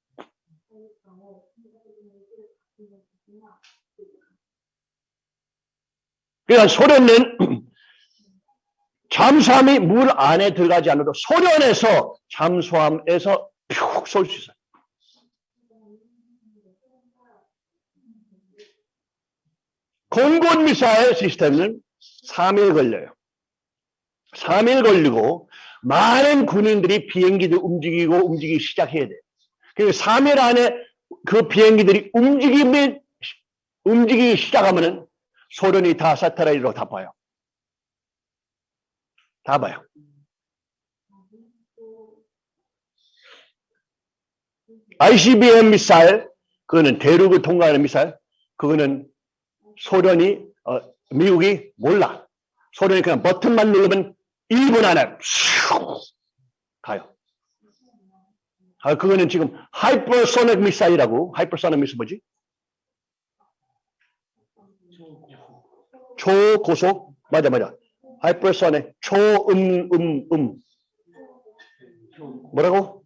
그러니까 소련은 잠수함이 물 안에 들어가지 않아도 소련에서 잠수함에서 푹 쏠 수 있어요. 공군 미사일 시스템은 3일 걸려요. 3일 걸리고 많은 군인들이 비행기를 움직이고 움직이기 시작해야 돼요. 그리고 3일 안에 그 비행기들이 움직이면 움직이기 시작하면은 소련이 다 사테라이트로 다 봐요. 다 봐요. ICBM 미사일, 그거는 대륙을 통과하는 미사일, 그거는 소련이, 어, 미국이 몰라. 소련이 그냥 버튼만 누르면 1분 안에 슉 가요. 아, 그거는 지금 하이퍼소닉 미사일이라고, 하이퍼소닉 미사일 뭐지? 초고속? 맞아, 맞아. 하이퍼소닉, 초음, 음, 음. 뭐라고?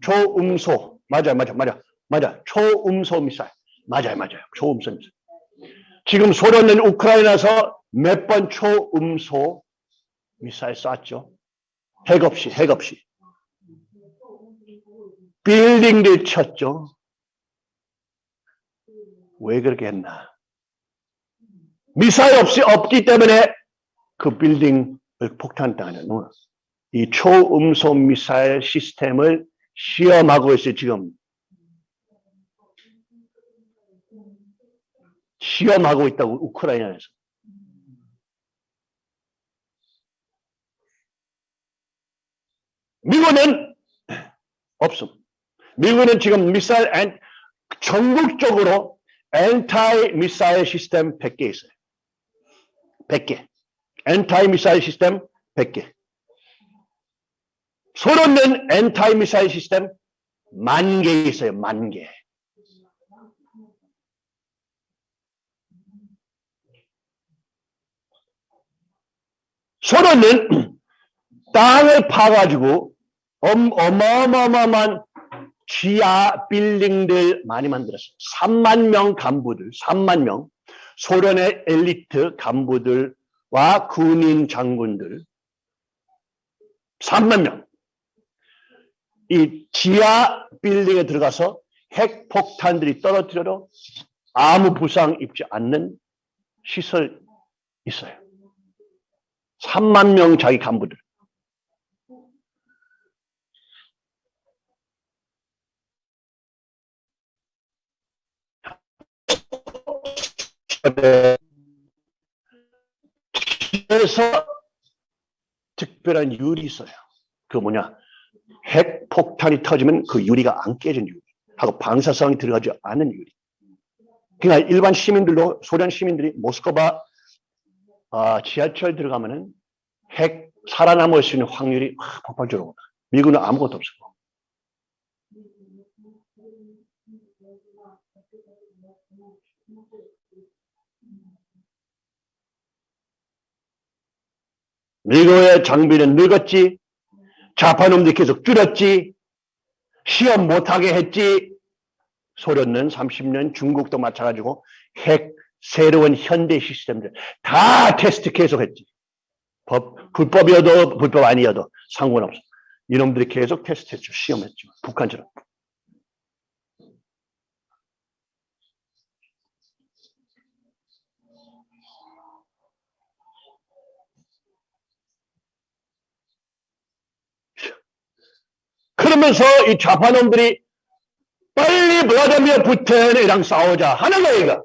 초음소. 맞아요, 맞아, 맞아. 맞아. 초음소 미사일. 맞아요, 맞아요. 초음소 미사일. 지금 소련은 우크라이나에서 몇 번 초음소 미사일 쐈죠? 핵 없이, 핵 없이. 빌딩들 쳤죠? 왜 그렇게 했나? 미사일 없이 없기 때문에 그 빌딩을 폭탄당하는. 이 초음속 미사일 시스템을 시험하고 있어요, 지금. 시험하고 있다고, 우크라이나에서. 미국은 없음. 미국은 지금 미사일, 엔, 전국적으로 엔타이 미사일 시스템 100개 있어요. 100개. 엔타이 미사일 시스템 100개. 소련은 엔타이 미사일 시스템 만 개 있어요. 만 개. 소련은 땅을 파가지고 엄, 어마어마한 지하 빌딩들 많이 만들었어요. 3만 명 간부들, 3만 명. 소련의 엘리트 간부들과 군인 장군들. 3만 명. 이 지하 빌딩에 들어가서 핵 폭탄들이 떨어뜨려도 아무 부상 입지 않는 시설 있어요. 3만 명 자기 간부들. 그래서 특별한 유리 있어요. 그 뭐냐? 핵 폭탄이 터지면 그 유리가 안 깨진 유리. 하고 방사성이 들어가지 않은 유리. 그러니까 일반 시민들도 소련 시민들이 모스크바 아, 지하철 들어가면은 핵 살아남을 수 있는 확률이 확 폭발적으로 올라. 미국은 아무것도 없어. 미국의 장비는 늙었지. 자파놈들이 계속 줄였지. 시험 못하게 했지. 소련은 30년, 중국도 마찬가지고 핵 새로운 현대 시스템들 다 테스트 계속했지. 법 불법이어도 불법 아니어도 상관없어. 이놈들이 계속 테스트했죠. 시험했죠. 북한처럼. 그러면서 이 좌파놈들이 빨리 블라디미르 푸틴이랑 싸우자 하는 거예요. 이거.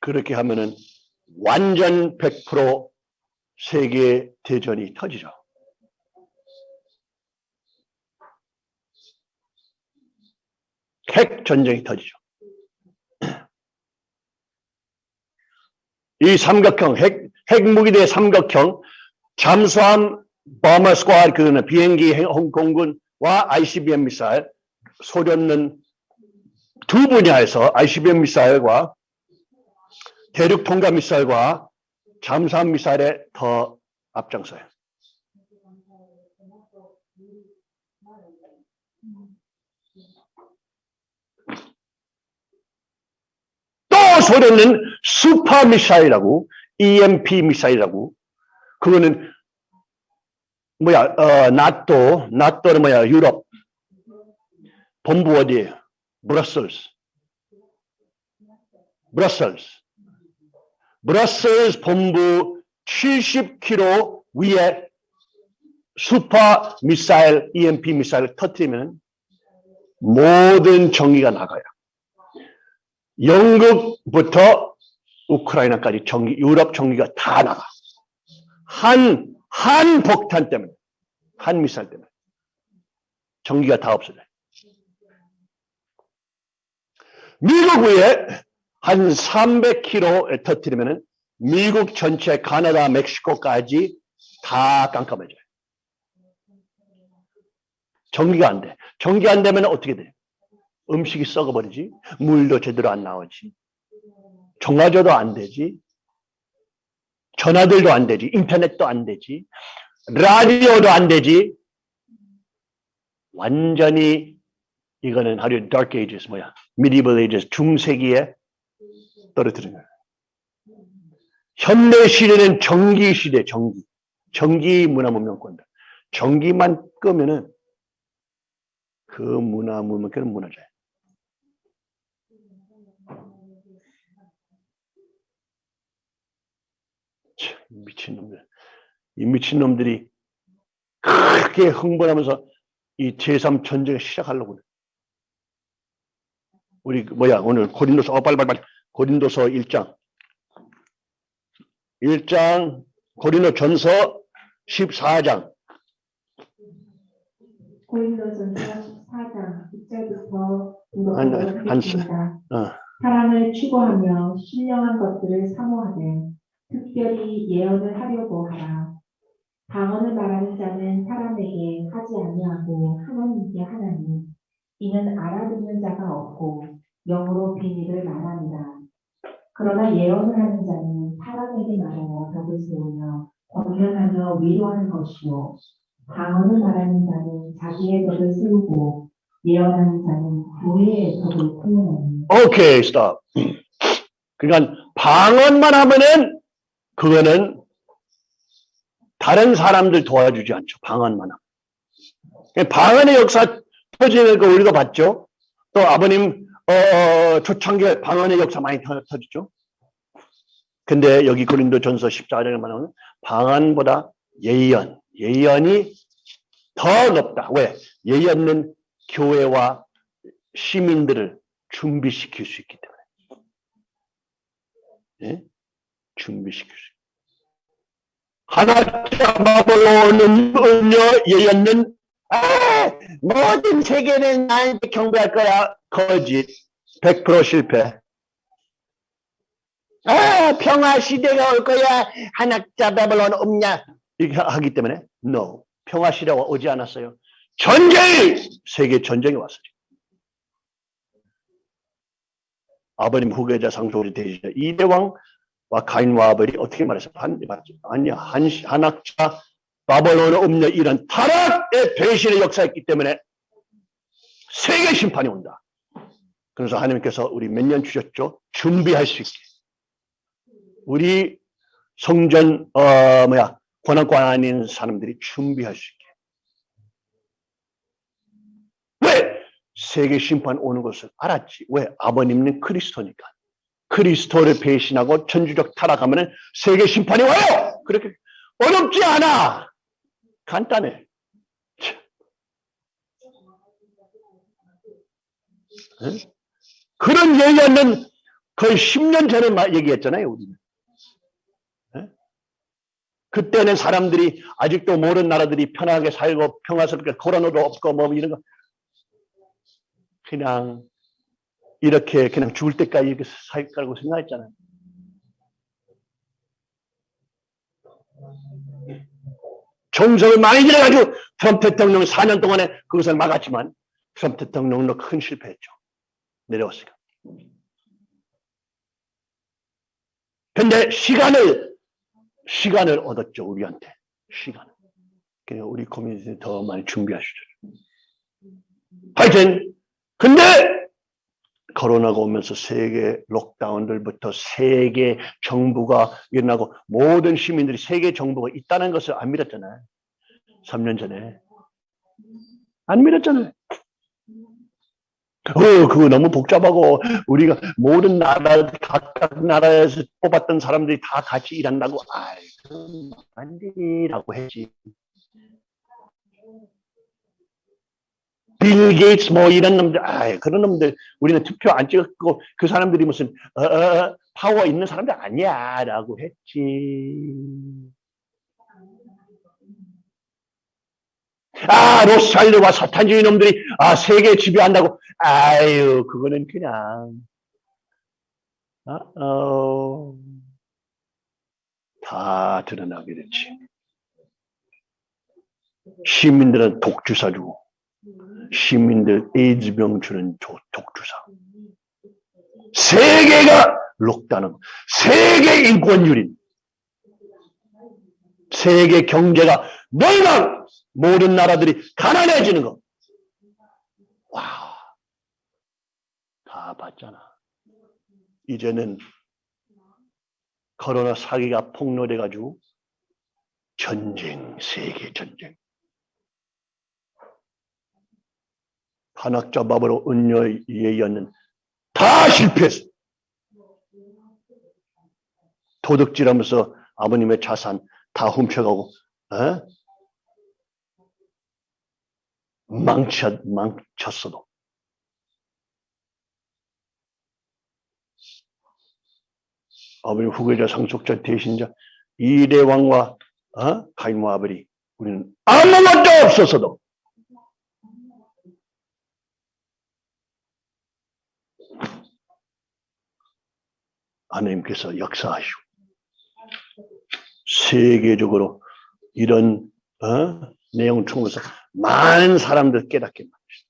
그렇게 하면은 완전 100% 세계 대전이 터지죠. 핵 전쟁이 터지죠. 이 삼각형 핵 핵무기 대 삼각형 잠수함 bomber squad 그는 비행기 행- 항공군과 ICBM 미사일 소련은 두 분야에서 ICBM 미사일과 대륙 통과 미사일과 잠수함 미사일에 더 앞장서요. 또 소련은 슈퍼 미사일이라고 EMP 미사일이라고 그거는 뭐야 어 나토 나토는 뭐야 유럽 본부 어디에요? Brussels Brussels Brussels 본부 70km 위에 슈퍼 미사일 EMP 미사일을 터뜨리면 모든 전기가 나가요. 영국부터 우크라이나까지 전기, 유럽 전기가 다 나가. 한, 한 폭탄 때문에, 한 미사일 때문에. 전기가 다 없어져요. 미국 위에 한 300km에 터뜨리면은 미국 전체 가나다, 멕시코까지 다 깜깜해져요. 전기가 안 돼. 전기 안 되면 어떻게 돼? 음식이 썩어버리지. 물도 제대로 안 나오지. 정화조도 안 되지. 전화들도 안 되지. 인터넷도 안 되지. 라디오도 안 되지. 완전히 이거는 하루 dark ages 뭐야? medieval ages 중세기에 떨어뜨린 거예요. 현대 시대는 전기 시대, 전기. 전기 문화 문명권다. 전기만 끄면은 그 문화 문명권은 무너져요. 참, 미친놈들. 이 미친놈들이 크게 흥분하면서 이 제3 전쟁을 시작하려고 그래. 우리 그 뭐야 오늘 고린도서 어 빨리 빨리 빨리 고린도서 1장 1장 고린도 전서 14장 고린도전서 4장 1절부터 한- 한-. 어. 사랑을 추구하며 신령한 것들을 사모하되 특별히 예언을 하려고 하라. 방언을 말하는 자는 사람에게 하지 아니하고 하나님께 하나니 이는 알아듣는 자가 없고 영으로 비밀을 말하니라. 그러나 예언을 하는 자는 사람에게 말하여 벽을 세우며 권면하며 위로하는 것이요 방언을 말하는 자는 자기의 벽을 세우고 예언하는 자는 교회의 벽을 세우나니 오케이 스톱. 그러니까 방언만 하면은 그거는 다른 사람들 도와주지 않죠. 방언만 하면. 방언의 역사 터지는 거 우리가 봤죠. 또 아버님 어, 어, 초창기 방언의 역사 많이 터, 터지죠. 근데 여기 고린도 전서 14장에 말하면 방언보다 예언, 예언이 더 높다. 왜? 예언은 교회와 시민들을 준비시킬 수 있기 때문에. 예? 준비시킬 수 하나자 바벨론은 은여 예언은 아, 모든 세계는 나한테 경배할 거야. 거짓. 100% 실패. 아, 평화 시대가 올 거야. 한학자 바벨론 없냐? 이렇게 하기 때문에 no. 평화 시대가 오지 않았어요. 전쟁이 세계 전쟁이 왔어요. 아버님 후계자 상속이 되시죠. 이대왕과 가인과 아벨이 어떻게? 한, 맞죠? 아니야. 한, 한학자 바벨론의 음녀 이런 타락의 배신의 역사였기 때문에 세계 심판이 온다. 그래서 하나님께서 우리 몇 년 주셨죠? 준비할 수 있게. 우리 성전, 어, 뭐야, 권한권 아닌 사람들이 준비할 수 있게. 왜? 세계 심판 오는 것을 알았지. 왜? 아버님은 그리스도니까. 그리스도를 배신하고 천주적 타락하면 세계 심판이 와요! 그렇게 어렵지 않아! 간단해. 응? 그런 얘기는 거의 10년 전에 마- 얘기했잖아요, 우리는. 응? 그때는 사람들이 아직도 모르는 나라들이 편하게 살고 평화스럽게 코로나도 없고 뭐 이런 거 그냥 이렇게 그냥 죽을 때까지 이렇게 살 거라고 생각했잖아요. 정성을 많이 들여가지고 트럼프 대통령 4년 동안에 그것을 막았지만 트럼프 대통령도 큰 실패했죠. 내려왔으니까. 근데 시간을, 시간을 얻었죠, 우리한테. 시간을. 그래서 우리 커뮤니티 더 많이 준비하시죠. 하여튼, 근데 코로나가 오면서 세계 록다운들부터 세계 정부가 일어나고 모든 시민들이 세계 정부가 있다는 것을 안 믿었잖아요. 3년 전에. 안 믿었잖아요. 어, 그거 너무 복잡하고 우리가 모든 나라 각각 나라에서 뽑았던 사람들이 다 같이 일한다고 아이고 안되라고 했지. 빌 게이츠 뭐 이런 놈들 아 그런 놈들 우리는 투표 안 찍었고 그 사람들이 무슨 어, 어, 파워 있는 사람들 아니야 라고 했지. 아 로스차일드와 사탄주의 놈들이 아 세계 지배한다고 아유 그거는 그냥 어, 어, 다 드러나게 됐지. 시민들은 독주사 주고 시민들 에이즈병 주는 조- 독주사. 세계가 록다는 세계 인권유린. 세계 경제가 멸망. 모든 나라들이 가난해지는 거. 와. 다 봤잖아. 이제는 코로나 사기가 폭로돼가지고 전쟁, 세계 전쟁. 한학자 밥으로 은녀의 예언은 다 실패했어. 도둑질하면서 아버님의 자산 다 훔쳐가고, 어? 망쳤, 망쳤어도. 아버님 후계자 상속자 대신자 이대 왕과 어? 가인과 아버리 우리는 아무것도 없었어도 하나님께서 역사하시고 세계적으로 이런 어? 내용 통해서 많은 사람들 깨닫게 만드셨어요.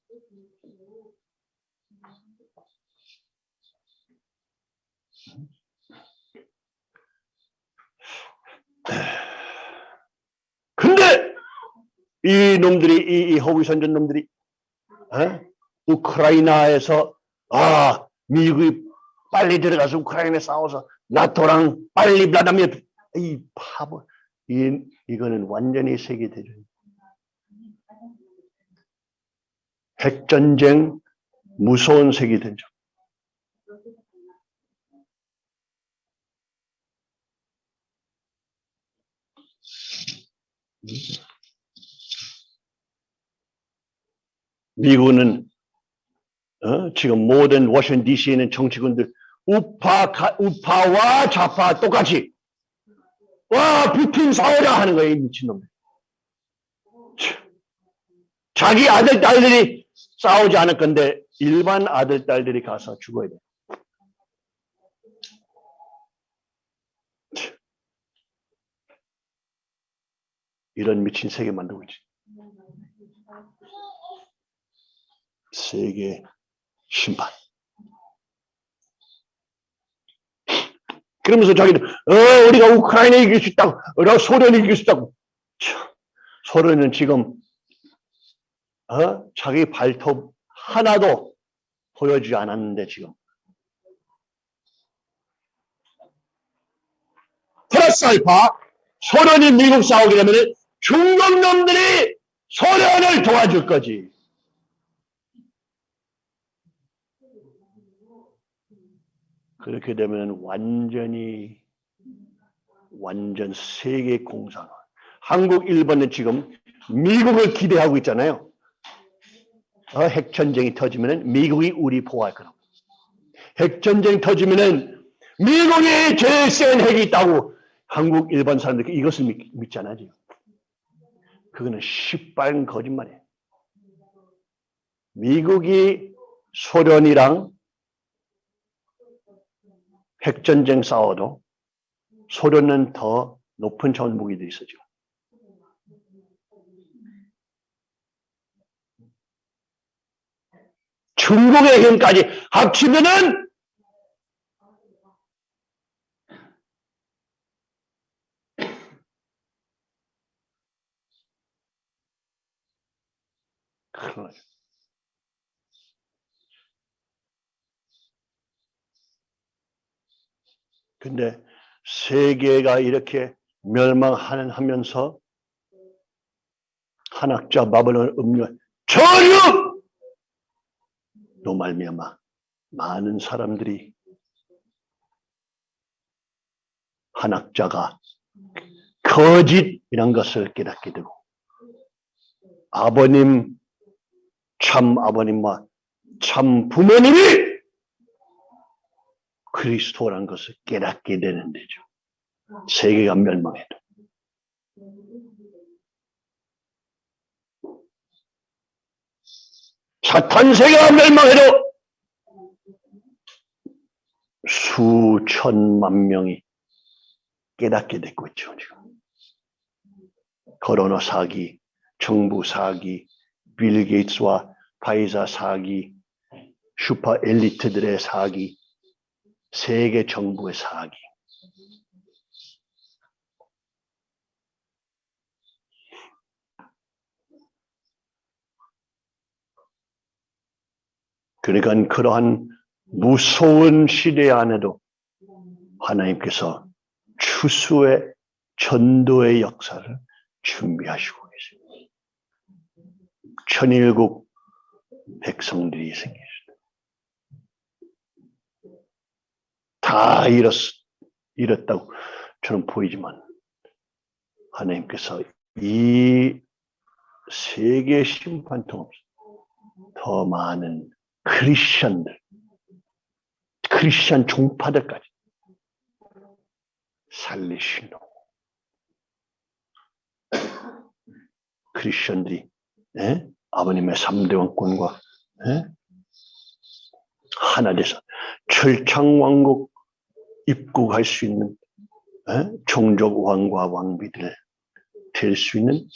근데 이 놈들이 이, 이 허위 선전 놈들이 어? 우크라이나에서 아 미국이 빨리 들어가서 우크라이나에 싸워서 나토랑 빨리 블라다미르 이 바보 이 이거는 완전히 세계 대전 핵전쟁 무서운 세계 대전 미국은 어? 지금 모든 워싱턴 DC에 있는 정치군들 우파, 가- 우파와 좌파 똑같이. 와 부틴 싸우자 하는 거예요 참. 자기 아들 딸들이 싸우지 않을 건데 일반 아들 딸들이 가서 죽어야 돼. 참. 이런 미친 세계 만들고 있지. 세계 심판 그러면서 자기는 어 우리가 우크라이나 이길 수 있다고 어 소련 이길 수 있다고. 참, 소련은 지금 어 자기 발톱 하나도 보여주지 않았는데 지금. 플러스 알파 소련이 미국 싸우게 되면 중국 놈들이 소련을 도와줄 거지 그렇게 되면 완전히 완전 세계 공산. 한국, 일본은 지금 미국을 기대하고 있잖아요. 어, 핵전쟁이 터지면은 미국이 우리 보호할 거라고. 핵전쟁 터지면은 미국이 제일 센 핵이 있다고 한국, 일본 사람들이 이것을 믿, 믿잖아 지금. 그거는 시뻘건 거짓말이에요. 미국이 소련이랑 핵전쟁 싸워도 소련은 더 높은 차원 무기들이 있었죠. 중국의 힘까지 합치면은 큰일 나죠. 근데 세계가 이렇게 멸망하는 하면서 한학자 바벨론 음료 전혀 로 말미암아 많은 사람들이 한학자가 거짓이란 것을 깨닫게 되고 아버님 참 아버님과 참 부모님이 그리스도라는 것을 깨닫게 되는 데죠. 세계가 멸망해도. 사탄 세계가 멸망해도 수천만 명이 깨닫게 됐고 있죠, 지금. 코로나 사기, 정부 사기, 빌 게이츠와 파이자 사기, 슈퍼 엘리트들의 사기, 세계 정부의 사기. 그러니까 그러한 무서운 시대 안에도 하나님께서 추수의 전도의 역사를 준비하시고 계십니다. 천일국 백성들이 생기셨 다. 다 잃었, 잃었다고 저는 보이지만 하나님께서 이 세계 심판 통해서 더 많은 크리스천들, 크리스천 종파들까지 살리시노. 크리스천들이 예? 아버님의 3대 왕권과 예? 하나 돼서 철창왕국 입국할 수 있는 예? 종족 왕과 왕비들 될 수 있는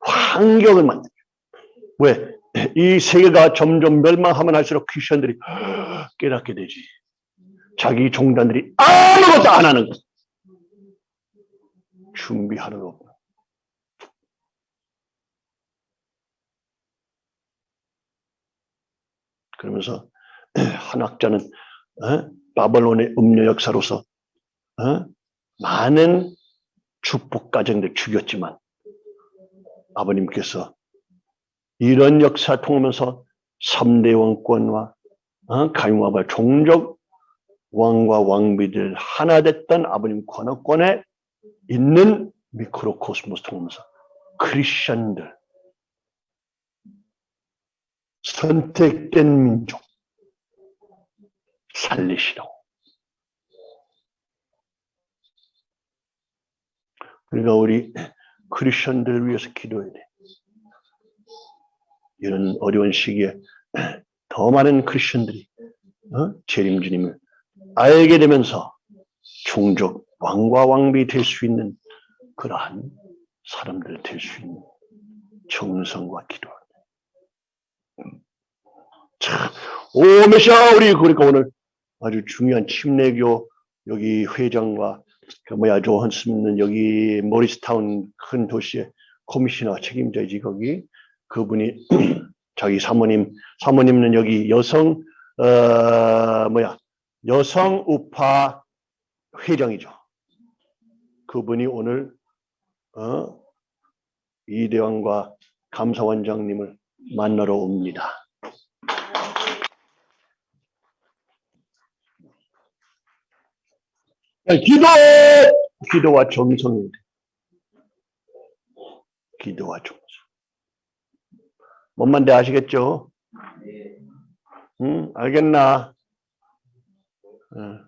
환경을 만들죠. 왜? 이 세계가 점점 멸망하면 할수록 크리스천들이 깨닫게 되지. 자기 종단들이 아무것도 안 하는 것. 준비하는 거. 그러면서 한 학자는 어? 바벨론의 음료 역사로서 어? 많은 축복 가정들 죽였지만 아버님께서 이런 역사 통하면서 3대 왕권과 어? 가용화발 종족 왕과 왕비들 하나 됐던 아버님 권어권에 있는 미크로코스모스 통하면서 크리스천들 선택된 민족 살리시라고. 그러니까 우리 크리스천들을 위해서 기도해야 돼. 이런 어려운 시기에 더 많은 크리스천들이 어? 재림 주님을 알게 되면서 종족 왕과 왕비 될 수 있는 그러한 사람들 될 수 있는 정성과 기도. 참, 오, 메시아, 우리, 그러니까 오늘 아주 중요한 침례교 여기 회장과 그 뭐야, 조한스는 여기 모리스타운 큰 도시의 코미셔너 책임자이지, 거기. 그분이 자기 사모님, 사모님은 여기 여성, 어, 뭐야, 여성 우파 회장이죠. 그분이 오늘, 어, 이대왕과 감사원장님을 만나러 옵니다. 기도! 기도와 정성인데. 기도와 정성. 뭔 말인지 아시겠죠? 응, 알겠나? 응.